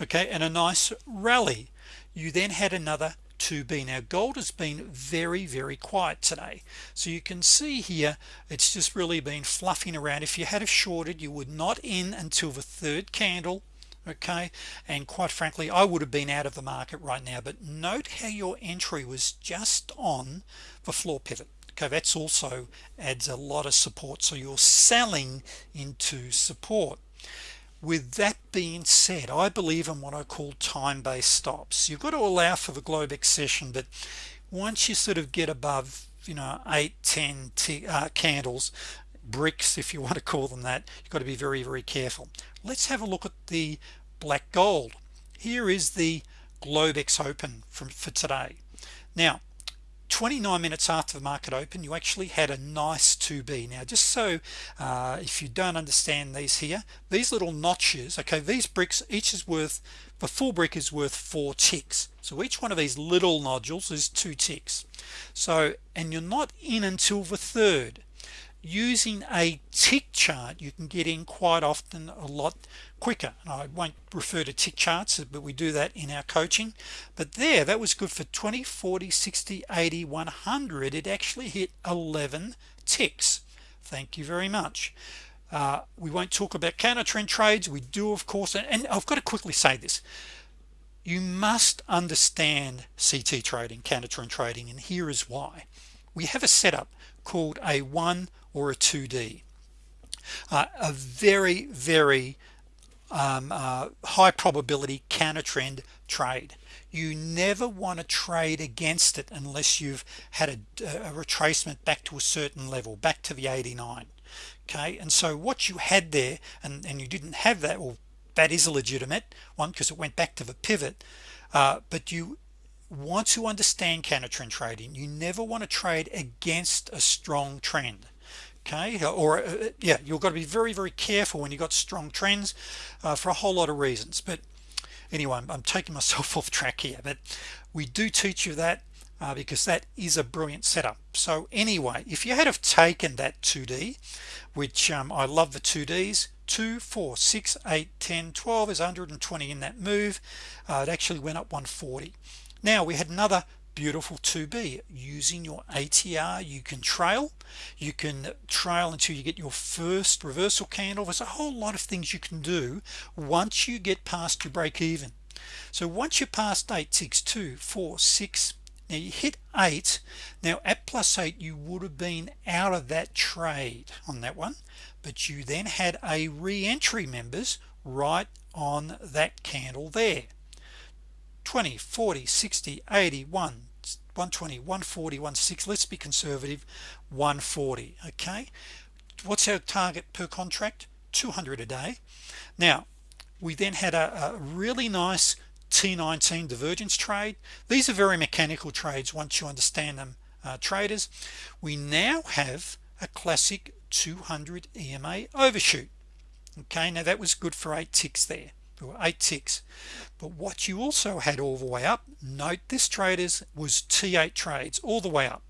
Okay and a nice rally. You then had another 2b now gold has been very very quiet today. So you can see here it's just really been fluffing around. If you had a shorted you would not in until the third candle okay? And quite frankly I would have been out of the market right now. But note how your entry was just on the floor pivot okay? That's also adds a lot of support. So you're selling into support. With that being said I believe in what I call time-based stops. You've got to allow for the Globex session but once you sort of get above you know 8 10 uh, candles bricks if you *laughs* want to call them that you've got to be very very careful let's have a look at the black gold. Here is the Globex open from for today. Now 29 minutes after the market open you actually had a nice 2b now just so uh, if you don't understand these here these little notches okay these bricks each is worth the full brick is worth four ticks. So each one of these little nodules is two ticks. So and you're not in until the third using a tick chart you can get in quite often a lot quicker. I won't refer to tick charts but we do that in our coaching. But there that was good for 20 40 60 80 100 it actually hit 11 ticks. Thank you very much. Uh, we won't talk about counter trend trades. We do of course and I've got to quickly say this. You must understand CT trading counter trend trading and here is why. We have a setup called a 1 or a 2d uh, a very very um, uh, high probability counter trend trade. You never want to trade against it unless you've had a, a retracement back to a certain level back to the 89 okay? And so what you had there and, and you didn't have that well that is a legitimate one because it went back to the pivot uh, but you want to understand counter trend trading. You never want to trade against a strong trend okay? Or uh, yeah you've got to be very very careful when you got strong trends uh, for a whole lot of reasons. But anyway I'm, I'm, taking *laughs* myself off track here but we do teach you that uh, because that is a brilliant setup. So anyway if you had have taken that 2d which um, I love the 2ds 2 4 6 8 10 12 is 120 in that move. Uh, it actually went up 140 now we had another beautiful 2b using your ATR you can trail. You can trail until you get your first reversal candle. There's a whole lot of things you can do once you get past your break even. So once you're past 8 6 2 4 6 now you hit 8 now at plus 8 you would have been out of that trade on that one but you then had a re-entry members right on that candle there 20 40 60 81 120 140 160 let's be conservative. 140 okay? What's our target per contract? 200 a day. Now we then had a, a really nice T19 divergence trade. These are very mechanical trades once you understand them uh, traders. We now have a classic 200 EMA overshoot. Okay now that was good for eight ticks there eight ticks. But what you also had all the way up note this traders was t8 trades all the way up.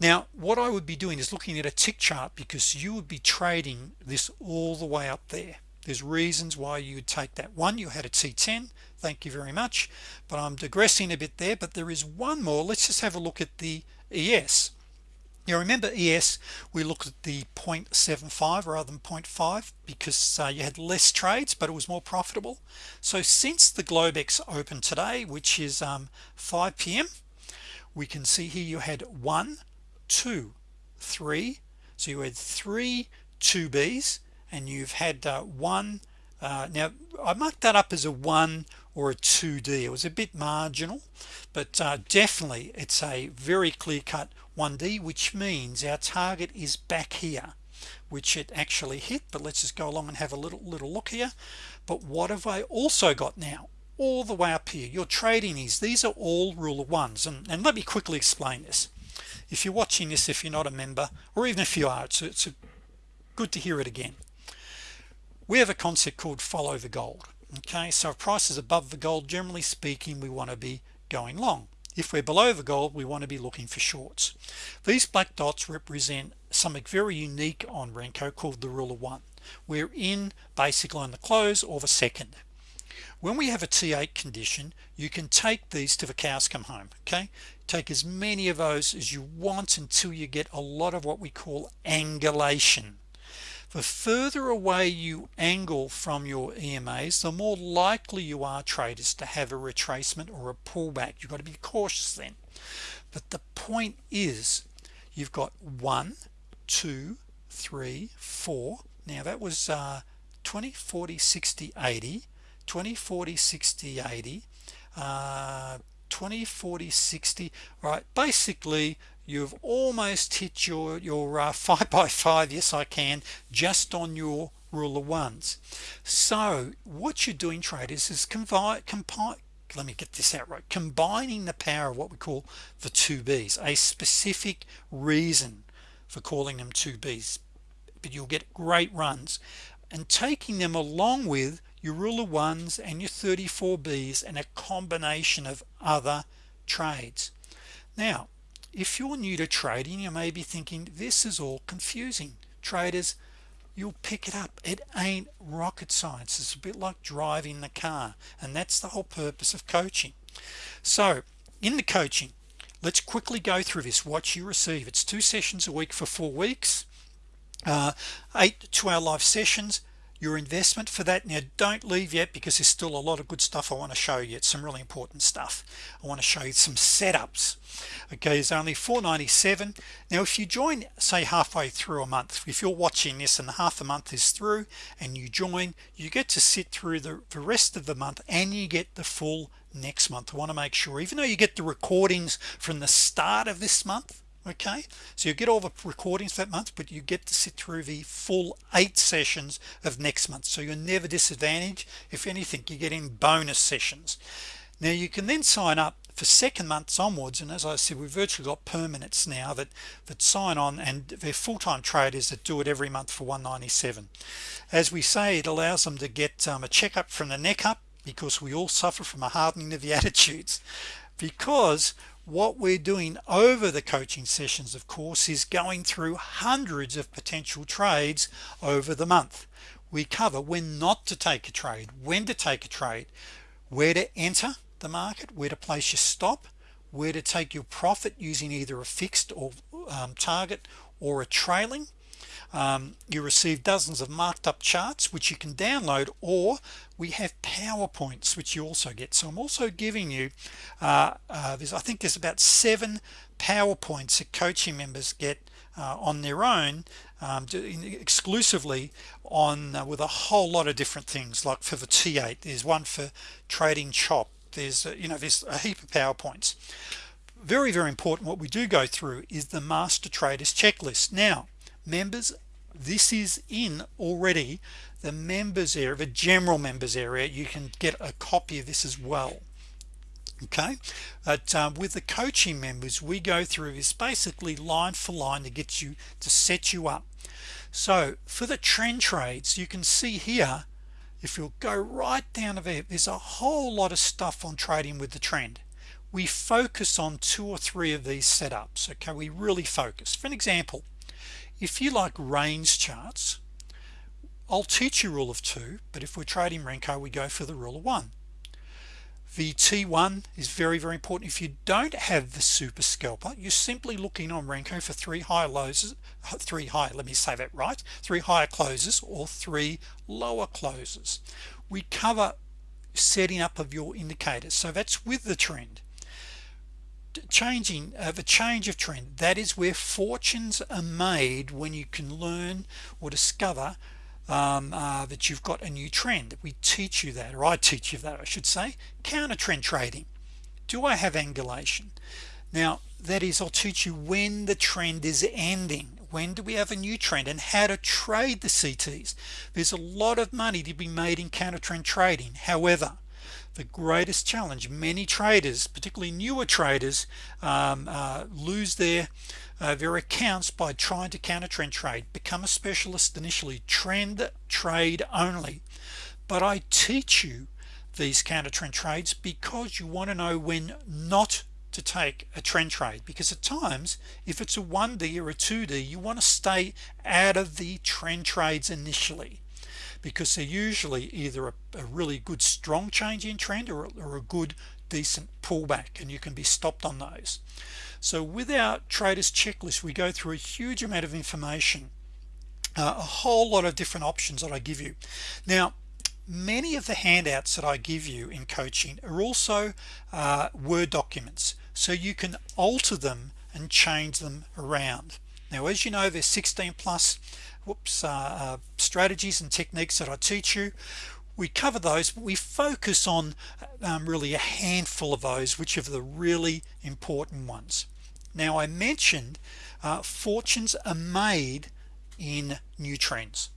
Now what I would be doing is looking at a tick chart because you would be trading this all the way up there. There's reasons why you would take that. One you had a t10 thank you very much. But I'm digressing a bit there but there is one more. Let's just have a look at the ES now remember ES we looked at the 0.75 rather than 0.5 because uh, you had less trades but it was more profitable so since the Globex opened today which is um, 5 p.m. we can see here you had one two three so you had three 2b's and you've had uh, one uh, now I marked that up as a 1 or a 2d it was a bit marginal but uh, definitely it's a very clear-cut 1d which means our target is back here which it actually hit but let's just go along and have a little little look here. But what have I also got now? All the way up here your trading is these are all rule of ones and, and let me quickly explain this. If you're watching this if you're not a member or even if you are it's, it's a, good to hear it again. We have a concept called follow the gold okay so if price is above the gold generally speaking we want to be going long. If we're below the gold we want to be looking for shorts. These black dots represent something very unique on Renko called the rule of one. We're in basically on the close or the second. When we have a t8 condition you can take these to the cows come home okay? Take as many of those as you want until you get a lot of what we call angulation the further away you angle from your EMAs the more likely you are traders to have a retracement or a pullback. You've got to be cautious then. But the point is you've got one two three four. Now that was uh 20 40 60 80 20 40 60 80 uh 20 40 60 right basically you've almost hit your your uh, *laughs* five by five yes I can just on your rule of ones. So what you're doing traders is combine combine let me get this out right combining the power of what we call the two B's a specific reason for calling them two B's. But you'll get great runs. And taking them along with your rule of ones and your 34 B's and a combination of other trades. Now if you're new to trading you may be thinking this is all confusing. Traders you'll pick it up. It ain't rocket science. It's a bit like driving the car and that's the whole purpose of coaching. So in the coaching let's quickly go through this what you receive. It's two sessions a week for four weeks uh, eight two-hour live sessions your investment for that. Now don't leave yet because there's still a lot of good stuff I want to show you. It's some really important stuff. I want to show you some setups okay it's only 497 now if you join say halfway through a month if you're watching this and half a month is through and you join you get to sit through the, the rest of the month and you get the full next month. I want to make sure even though you get the recordings from the start of this month okay? So you get all the recordings that month but you get to sit through the full eight sessions of next month. So you're never disadvantaged. If anything you're getting bonus sessions. Now you can then sign up for second months onwards and as I said we've virtually got permanents now that that sign on and they're full-time traders that do it every month for 197 as we say it allows them to get um, a checkup from the neck up because we all suffer from a hardening of the *laughs* attitudes. Because what we're doing over the coaching sessions of course is going through hundreds of potential trades over the month. We cover when not to take a trade when to take a trade where to enter the market where to place your stop where to take your profit using either a fixed or um, target or a trailing. Um, you receive dozens of marked up charts which you can download or we have PowerPoints which you also get. So I'm also giving you uh, uh, there's I think there's about seven PowerPoints that coaching members get uh, on their own um, exclusively on uh, with a whole lot of different things. Like for the T8 there's one for trading chop there's uh, you know there's a heap of PowerPoints. Very very important what we do go through is the master traders checklist. Now members this is in already the members area the general members area. You can get a copy of this as well. Okay? But um, with the coaching members we go through this basically line for line to get you to set you up. So for the trend trades you can see here if you'll go right down to there there's a whole lot of stuff on trading with the trend. We focus on two or three of these setups okay? We really focus. For an example if you like range charts I'll teach you rule of two but if we're trading Renko we go for the rule of one the T1 is very very important. If you don't have the super scalper you're simply looking on Renko for three high lows three high let me say that right three higher closes or three lower closes. We cover setting up of your indicators. So that's with the trend. Changing of uh, a change of trend that is where fortunes are made when you can learn or discover um, uh, that you've got a new trend. We teach you that or I teach you that I should say. Counter trend trading. Do I have angulation? Now that is I'll teach you when the trend is ending. When do we have a new trend and how to trade the CTs there's a lot of money to be made in counter trend trading. However the greatest challenge many traders particularly newer traders um, uh, lose their uh, accounts by trying to counter trend trade become a specialist initially trend trade only. But I teach you these counter trend trades because you want to know when not to take a trend trade. Because at times if it's a 1d or a 2d you want to stay out of the trend trades initially. Because they're usually either a, a really good strong change in trend or, or a good decent pullback and you can be stopped on those so with our traders checklist we go through a huge amount of information uh, a whole lot of different options that I give you. Now many of the handouts that I give you in coaching are also uh, Word documents. So you can alter them and change them around. Now as you know there's 16 plus whoops uh, uh, strategies and techniques that I teach you we cover those but we focus on um, really a handful of those which are the really important ones. Now I mentioned uh, fortunes are made in new trends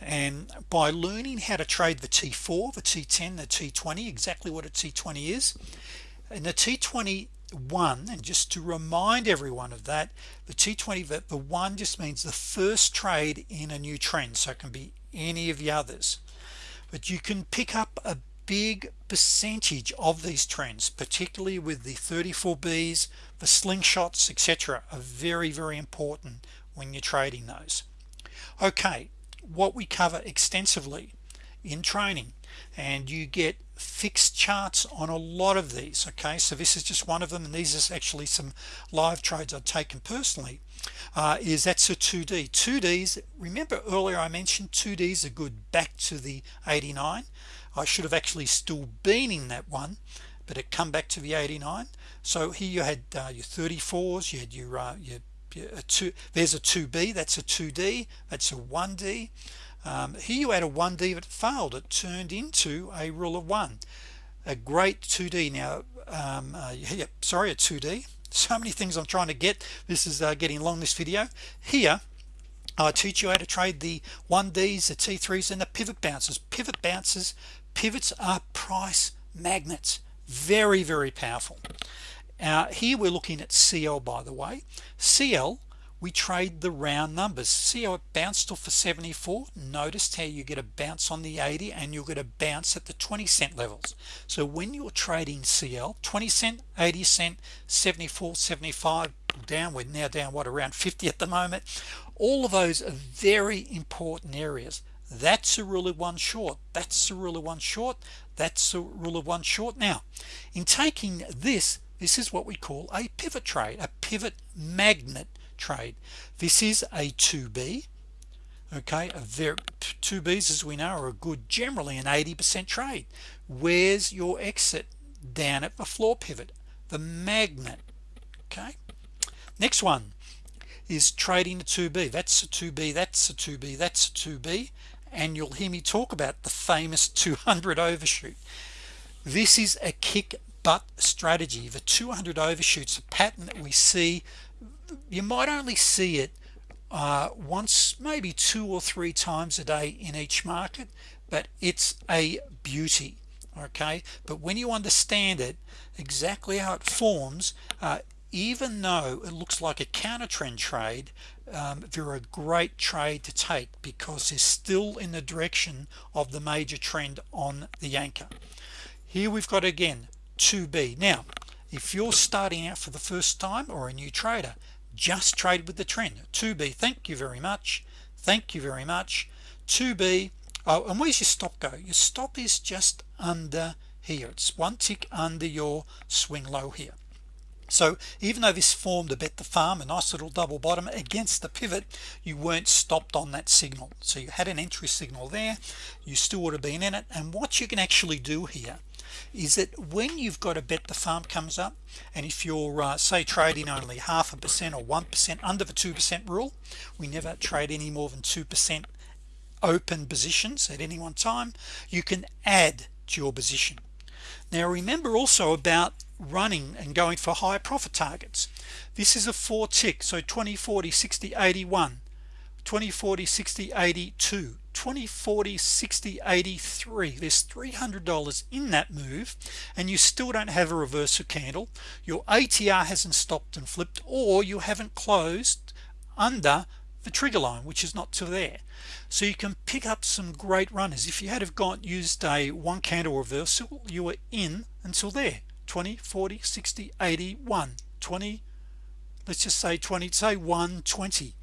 and by learning how to trade the t4 the t10 the t20 exactly what a t20 is and the t20 one and just to remind everyone of that the t20 that the one just means the first trade in a new trend so it can be any of the others but you can pick up a big percentage of these trends particularly with the 34b's the slingshots etc are very very important when you're trading those. Okay what we cover extensively in training and you get fixed charts on a lot of these okay? So this is just one of them and these is actually some live trades I've taken personally uh, is that's a 2d 2ds remember earlier I mentioned 2ds are good back to the 89 I should have actually still been in that one but it come back to the 89 so here you had uh, your 34s you had your, uh, your, a two there's a 2b that's a 2d that's a 1d um, here you had a 1d that failed. It turned into a rule of one. A great 2d now um, uh, yeah, sorry a 2d so many things I'm trying to get. This is uh, getting long this video. Here I teach you how to trade the 1ds the t3s and the pivot bounces pivot bounces pivots are price magnets. Very very powerful. Uh, here we're looking at CL by the way. CL we trade the round numbers. See how it bounced off for 74 noticed how you get a bounce on the 80 and you'll get a bounce at the 20 cent levels. So when you're trading CL 20 cent 80 cent 74 75 downward now down what around 50 at the moment? All of those are very important areas. That's a rule of one short. That's a rule of one short. That's a rule of one short. Now in taking this this is what we call a pivot trade a pivot magnet trade. This is a 2b okay? A very 2b's as we know are a good generally an 80% trade. Where's your exit? Down at the floor pivot the magnet okay? Next one is trading a 2b that's a 2b that's a 2b that's a 2b and you'll hear me talk about the famous 200 overshoot. This is a kick butt strategy. The 200 overshoots a pattern that we see you might only see it uh, once maybe two or three times a day in each market but it's a beauty okay? But when you understand it exactly how it forms uh, even though it looks like a counter trend trade um, they're a great trade to take because it's still in the direction of the major trend on the anchor. Here we've got again 2b now if you're starting out for the first time or a new trader just trade with the trend. 2b thank you very much. Thank you very much. 2b oh and where's your stop go? Your stop is just under here. It's one tick under your swing low here. So even though this formed a bet the farm a nice little double bottom against the pivot you weren't stopped on that signal. So you had an entry signal there. You still would have been in it. And what you can actually do here is that when you've got a bet the farm comes up and if you're uh, say trading only half a percent or one percent under the two percent rule we never trade any more than two percent open positions at any one time you can add to your position. Now remember also about running and going for high profit targets. This is a four tick so 20 40 60 81 20 40 60 82 20 40 60 83 there's $300 in that move and you still don't have a reversal candle. Your ATR hasn't stopped and flipped or you haven't closed under the trigger line which is not to there. So you can pick up some great runners. If you had have gone used a one candle reversal you were in until there. 20 40 60 81 20 let's just say 20 say 120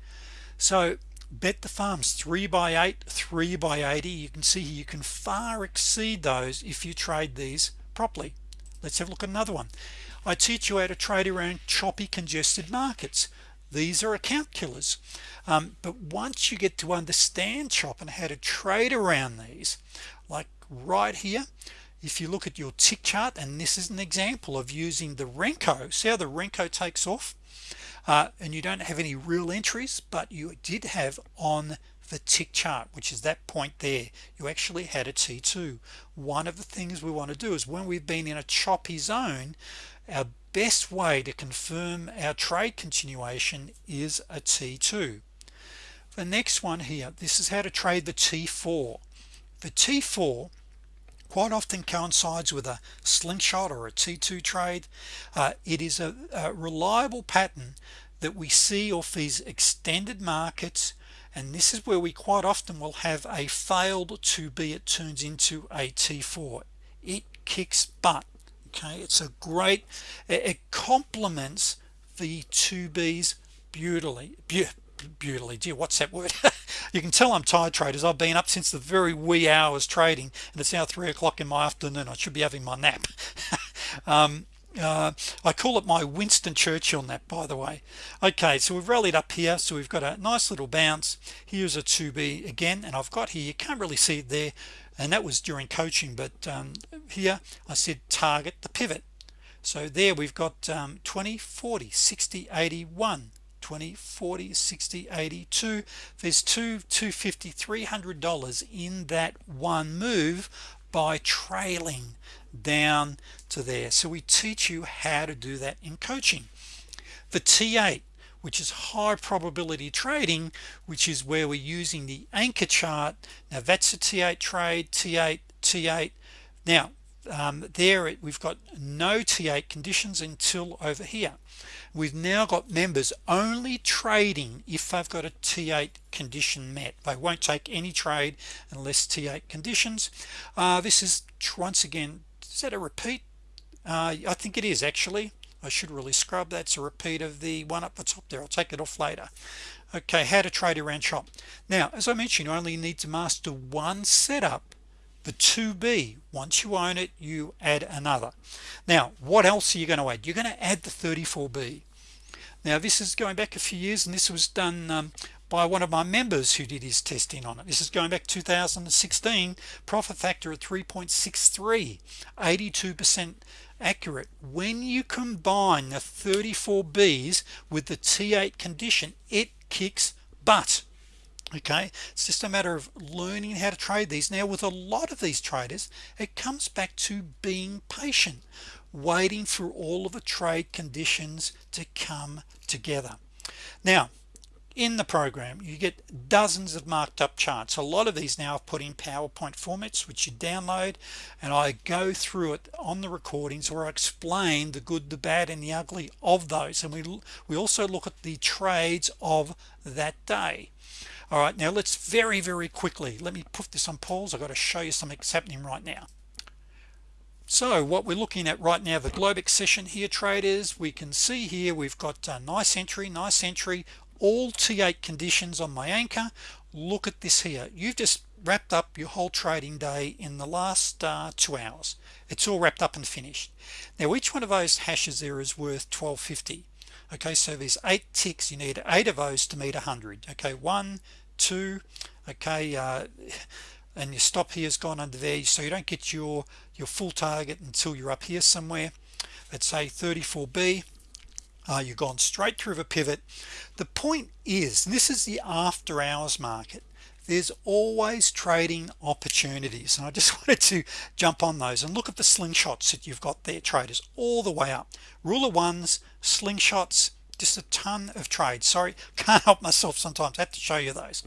so bet the farms 3 by 8 3 by 80 you can see you can far exceed those if you trade these properly. Let's have a look at another one. I teach you how to trade around choppy congested markets. These are account killers. Um, but once you get to understand chop and how to trade around these like right here if you look at your tick chart and this is an example of using the Renko see how the Renko takes off uh, and you don't have any real entries but you did have on the tick chart which is that point there. You actually had a t2 one of the things we want to do is when we've been in a choppy zone our best way to confirm our trade continuation is a t2 the next one here this is how to trade the t4 the t4 quite often coincides with a slingshot or a t2 trade. Uh, it is a, a reliable pattern that we see off these extended markets and this is where we quite often will have a failed 2b it turns into a t4 it kicks butt okay? It's a great it complements the 2b's beautifully beautifully dear what's that word *laughs* you can tell I'm tired traders. I've been up since the very wee hours trading and it's now three o'clock in my afternoon. I should be having my nap. *laughs* Um, uh, I call it my Winston Churchill nap by the way. Okay so we've rallied up here so we've got a nice little bounce. Here's a 2b again and I've got here you can't really see it there and that was during coaching but um, here I said target the pivot. So there we've got um, 20 40 60 81 20 40 60 82 there's two 250 300 dollars in that one move by trailing down to there. So we teach you how to do that in coaching. The t8 which is high probability trading which is where we're using the anchor chart. Now that's a t8 trade t8 t8 now um, there we've got no t8 conditions until over here we've now got members only trading if they've got a t8 condition met. They won't take any trade unless t8 conditions. Uh, this is once again is that a repeat? Uh, I think it is actually. I should really scrub. That's a repeat of the one up the top there. I'll take it off later. Okay how to trade around chop now as I mentioned you only need to master one setup the 2b once you own it you add another. Now what else are you going to add? You're going to add the 34b now this is going back a few years and this was done um, by one of my members who did his testing on it. This is going back 2016 profit factor at 3.63 82% accurate. When you combine the 34 B's with the T8 condition it kicks butt. Okay? It's just a matter of learning how to trade these. Now with a lot of these traders it comes back to being patient waiting for all of the trade conditions to come together. Now in the program you get dozens of marked up charts. A lot of these now I've put in PowerPoint formats which you download and I go through it on the recordings where I explain the good the bad and the ugly of those. And we we also look at the trades of that day. All right now let's very very quickly let me put this on pause. I've got to show you something that's happening right now so what we're looking at right now the Globex session here traders we can see here we've got a nice entry nice entry all T8 conditions on my anchor. Look at this here. You've just wrapped up your whole trading day in the last uh, two hours. It's all wrapped up and finished. Now each one of those hashes there is worth 1250 okay so there's eight ticks. You need eight of those to meet a hundred. Okay one two. Okay uh, and your stop here has gone under there so you don't get your your full target until you're up here somewhere. Let's say 34b uh, you've gone straight through the pivot. The point is this is the after hours market there's always trading opportunities and I just *laughs* wanted to jump on those and look at the slingshots that you've got there traders all the way up. Ruler ones slingshots just a ton of trades. Sorry *laughs* can't help myself sometimes. I have to show you those.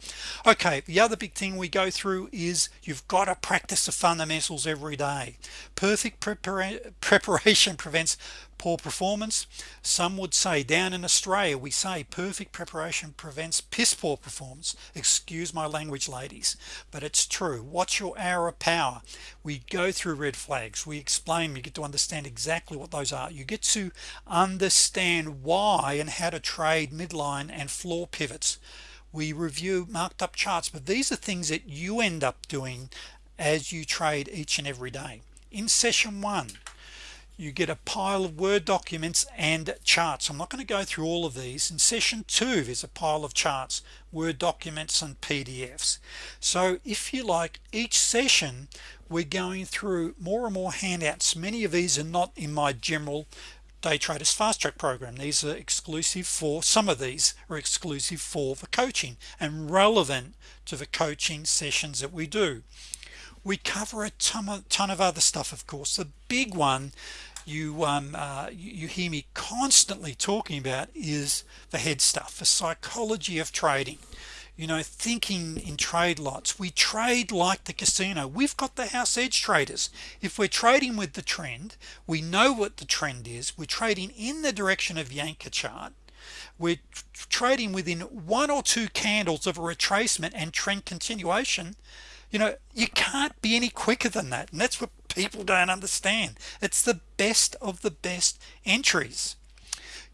Okay the other big thing we go through is you've got to practice the fundamentals every day. Perfect prepara *laughs* preparation prevents poor performance. Some would say down in Australia we say perfect preparation prevents piss poor performance. Excuse my language ladies but it's true. What's your hour of power? We go through red flags. We explain. You get to understand exactly what those are. You get to understand why and how to trade midline and floor pivots. We review marked up charts but these are things that you end up doing as you trade each and every day. In session one you get a pile of Word documents and charts. I'm not going to go through all of these. In session two there's a pile of charts Word documents and PDFs so if you like each session we're going through more and more handouts. Many of these are not in my general day traders fast track program. These are exclusive for some of these are exclusive for the coaching and relevant to the coaching sessions that we do. We cover a ton of, ton of other stuff of course. The big one you um, uh, you hear me constantly talking about is the head stuff the psychology of trading. You know thinking in trade lots. We trade like the casino. We've got the house edge traders. If we're trading with the trend we know what the trend is. We're trading in the direction of the anchor chart. We're trading within one or two candles of a retracement and trend continuation. You know you can't be any quicker than that and that's what people don't understand. It's the best of the best entries.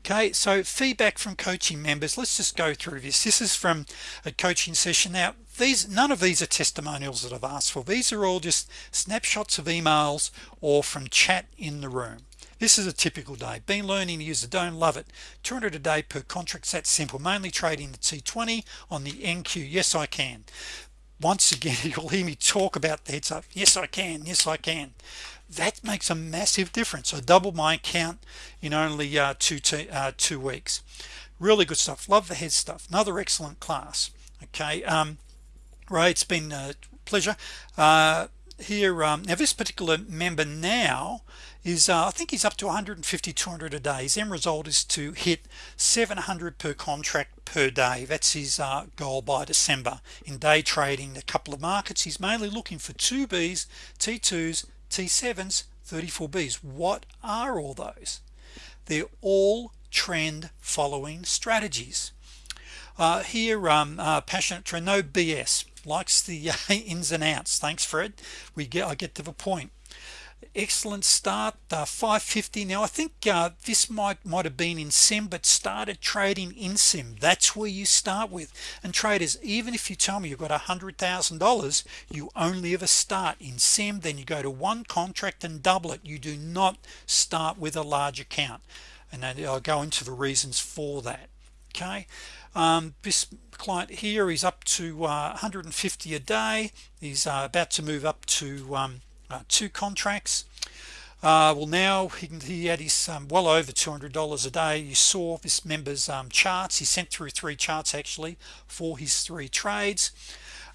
Okay so feedback from coaching members. Let's just go through this. This is from a coaching session. Now these none of these are testimonials that I've asked for. These are all just snapshots of emails or from chat in the room. This is a typical day. Been learning to use the don't love it. 200 a day per contract. That simple. Mainly trading the T20 on the NQ yes I can once again *laughs* you'll hear me talk about the heads up yes I can yes I can. That makes a massive difference I doubled my account in only uh, two uh, two weeks. Really good stuff love the head stuff another excellent class okay um, right it's been a pleasure uh, here um, now this particular member now is uh, I think he's up to 150 200 a day. His end result is to hit 700 per contract per day. That's his uh, goal by December. In day trading a couple of markets he's mainly looking for 2b's t2s t7s 34b's what are all those? They're all trend following strategies. Uh, here um, uh, passionate trend no BS likes the *laughs* uh, ins and outs. Thanks Fred. We get I get to the point excellent start uh, 550 now I think uh, this might might have been in sim but started trading in sim. That's where you start with. And traders even if you tell me you've got a hundred thousand dollars you only ever start in sim then you go to one contract and double it. You do not start with a large account. And then I'll go into the reasons for that okay? Um, this client here is up to uh, 150 a day. He's uh, about to move up to um, uh, two contracts. Uh, well now he, he had his um, well over $200 a day. You saw this member's um, charts. He sent through three charts actually for his three trades.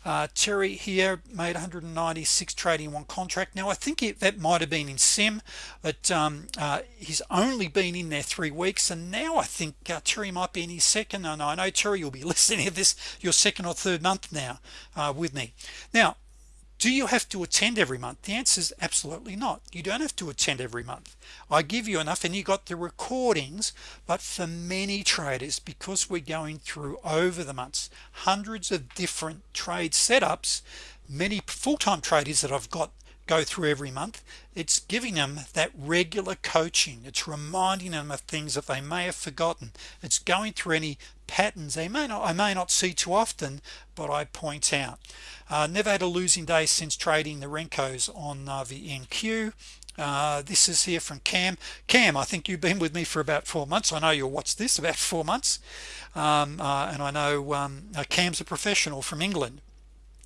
Uh, Terry here made 196 trading one contract. Now I think it, that might have been in sim but um, uh, he's only been in there three weeks and now I think uh, Terry might be in his second and I know Terry you'll be *laughs* listening to this your second or third month now uh, with me. Now do you have to attend every month? The answer is absolutely not. You don't have to attend every month. I give you enough and you got the recordings but for many traders because we're going through over the months hundreds of different trade setups many full-time traders that I've got go through every month it's giving them that regular coaching. It's reminding them of things that they may have forgotten. It's going through any patterns they may not I may not see too often but I point out. Uh, never had a losing day since trading the Renkos on uh, the NQ uh, this is here from Cam. Cam I think you've been with me for about four months. I know you'll watch this about four months. Um, uh, and I know um, uh, Cam's a professional from England.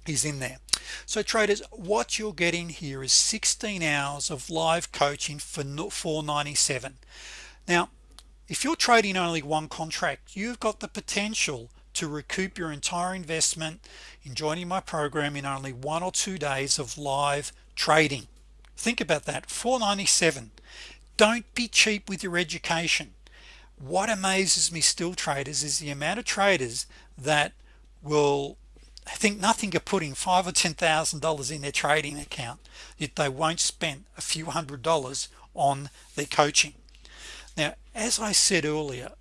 He's in there so traders what you're getting here is 16 hours of live coaching for 497 now if you're trading only one contract you've got the potential to recoup your entire investment in joining my program in only one or two days of live trading. Think about that 497 don't be cheap with your education. What amazes me still traders is the amount of traders that will think nothing of putting five or ten thousand dollars in their trading account yet they won't spend a few hundred dollars on their coaching. Now as I said earlier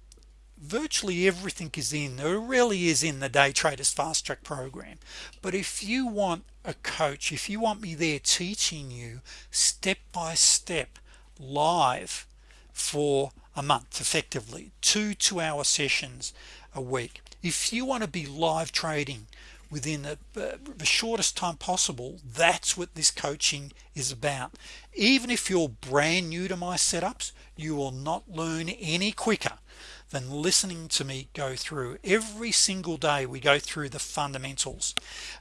virtually everything is in there really is in the day traders fast track program. But if you want a coach if you want me there teaching you step by step live for a month effectively two two-hour sessions a week if you want to be live trading within the, uh, the shortest time possible that's what this coaching is about. Even if you're brand new to my setups you will not learn any quicker than listening to me go through every single day we go through the fundamentals.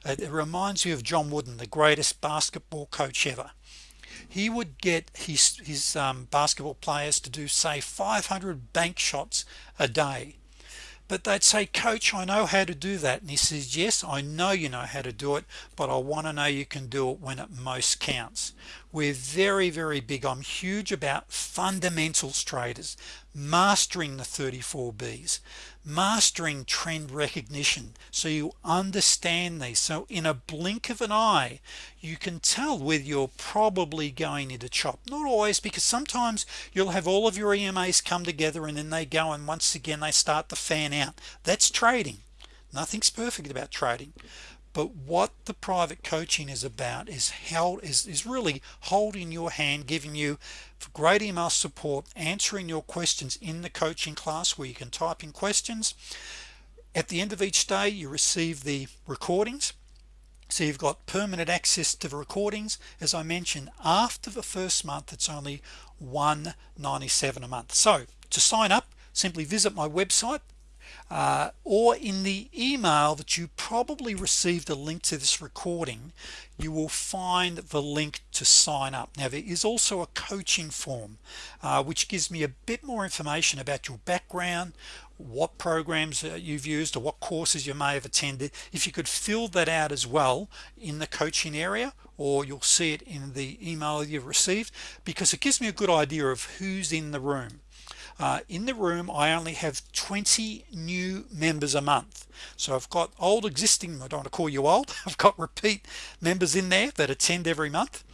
It reminds you of John Wooden the greatest basketball coach ever. He would get his his um, basketball players to do say 500 bank shots a day but they'd say coach I know how to do that. And he says yes I know you know how to do it but I want to know you can do it when it most counts. We're very very big. I'm huge about fundamentals traders mastering the 34 B's mastering trend recognition. So you understand these. So in a blink of an eye you can tell whether you're probably going into chop. Not always because sometimes you'll have all of your EMAs come together and then they go and once again they start to fan out. That's trading. Nothing's perfect about trading. But what the private coaching is about is how is, is really holding your hand giving you great email support answering your questions in the coaching class where you can type in questions. At the end of each day you receive the recordings. So you've got permanent access to the recordings. As I mentioned after the first month it's only 197 a month. So to sign up simply visit my website uh, or in the email that you probably received a link to this recording you will find the link to sign up. Now there is also a coaching form uh, which gives me a bit more information about your background what programs you've used or what courses you may have attended. If you could fill that out as well in the coaching area or you'll see it in the email you've received because it gives me a good idea of who's in the room uh, in the room I only have 20 new members a month. So I've got old existing I don't want to call you old *laughs* I've got repeat members in there that attend every month.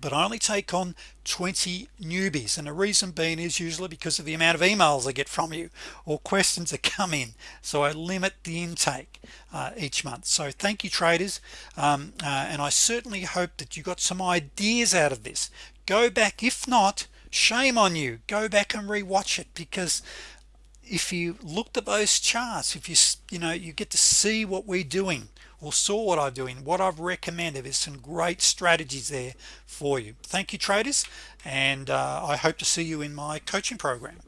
But I only take on 20 newbies and the reason being is usually because of the amount of emails I get from you or questions that come in. So I limit the intake uh, each month. So thank you traders. Um, uh, and I certainly hope that you got some ideas out of this. Go back if not shame on you. Go back and rewatch it because if you looked at those charts if you you know you get to see what we're doing or saw what I'm doing what I've recommended there's some great strategies there for you. Thank you traders and uh, I hope to see you in my coaching program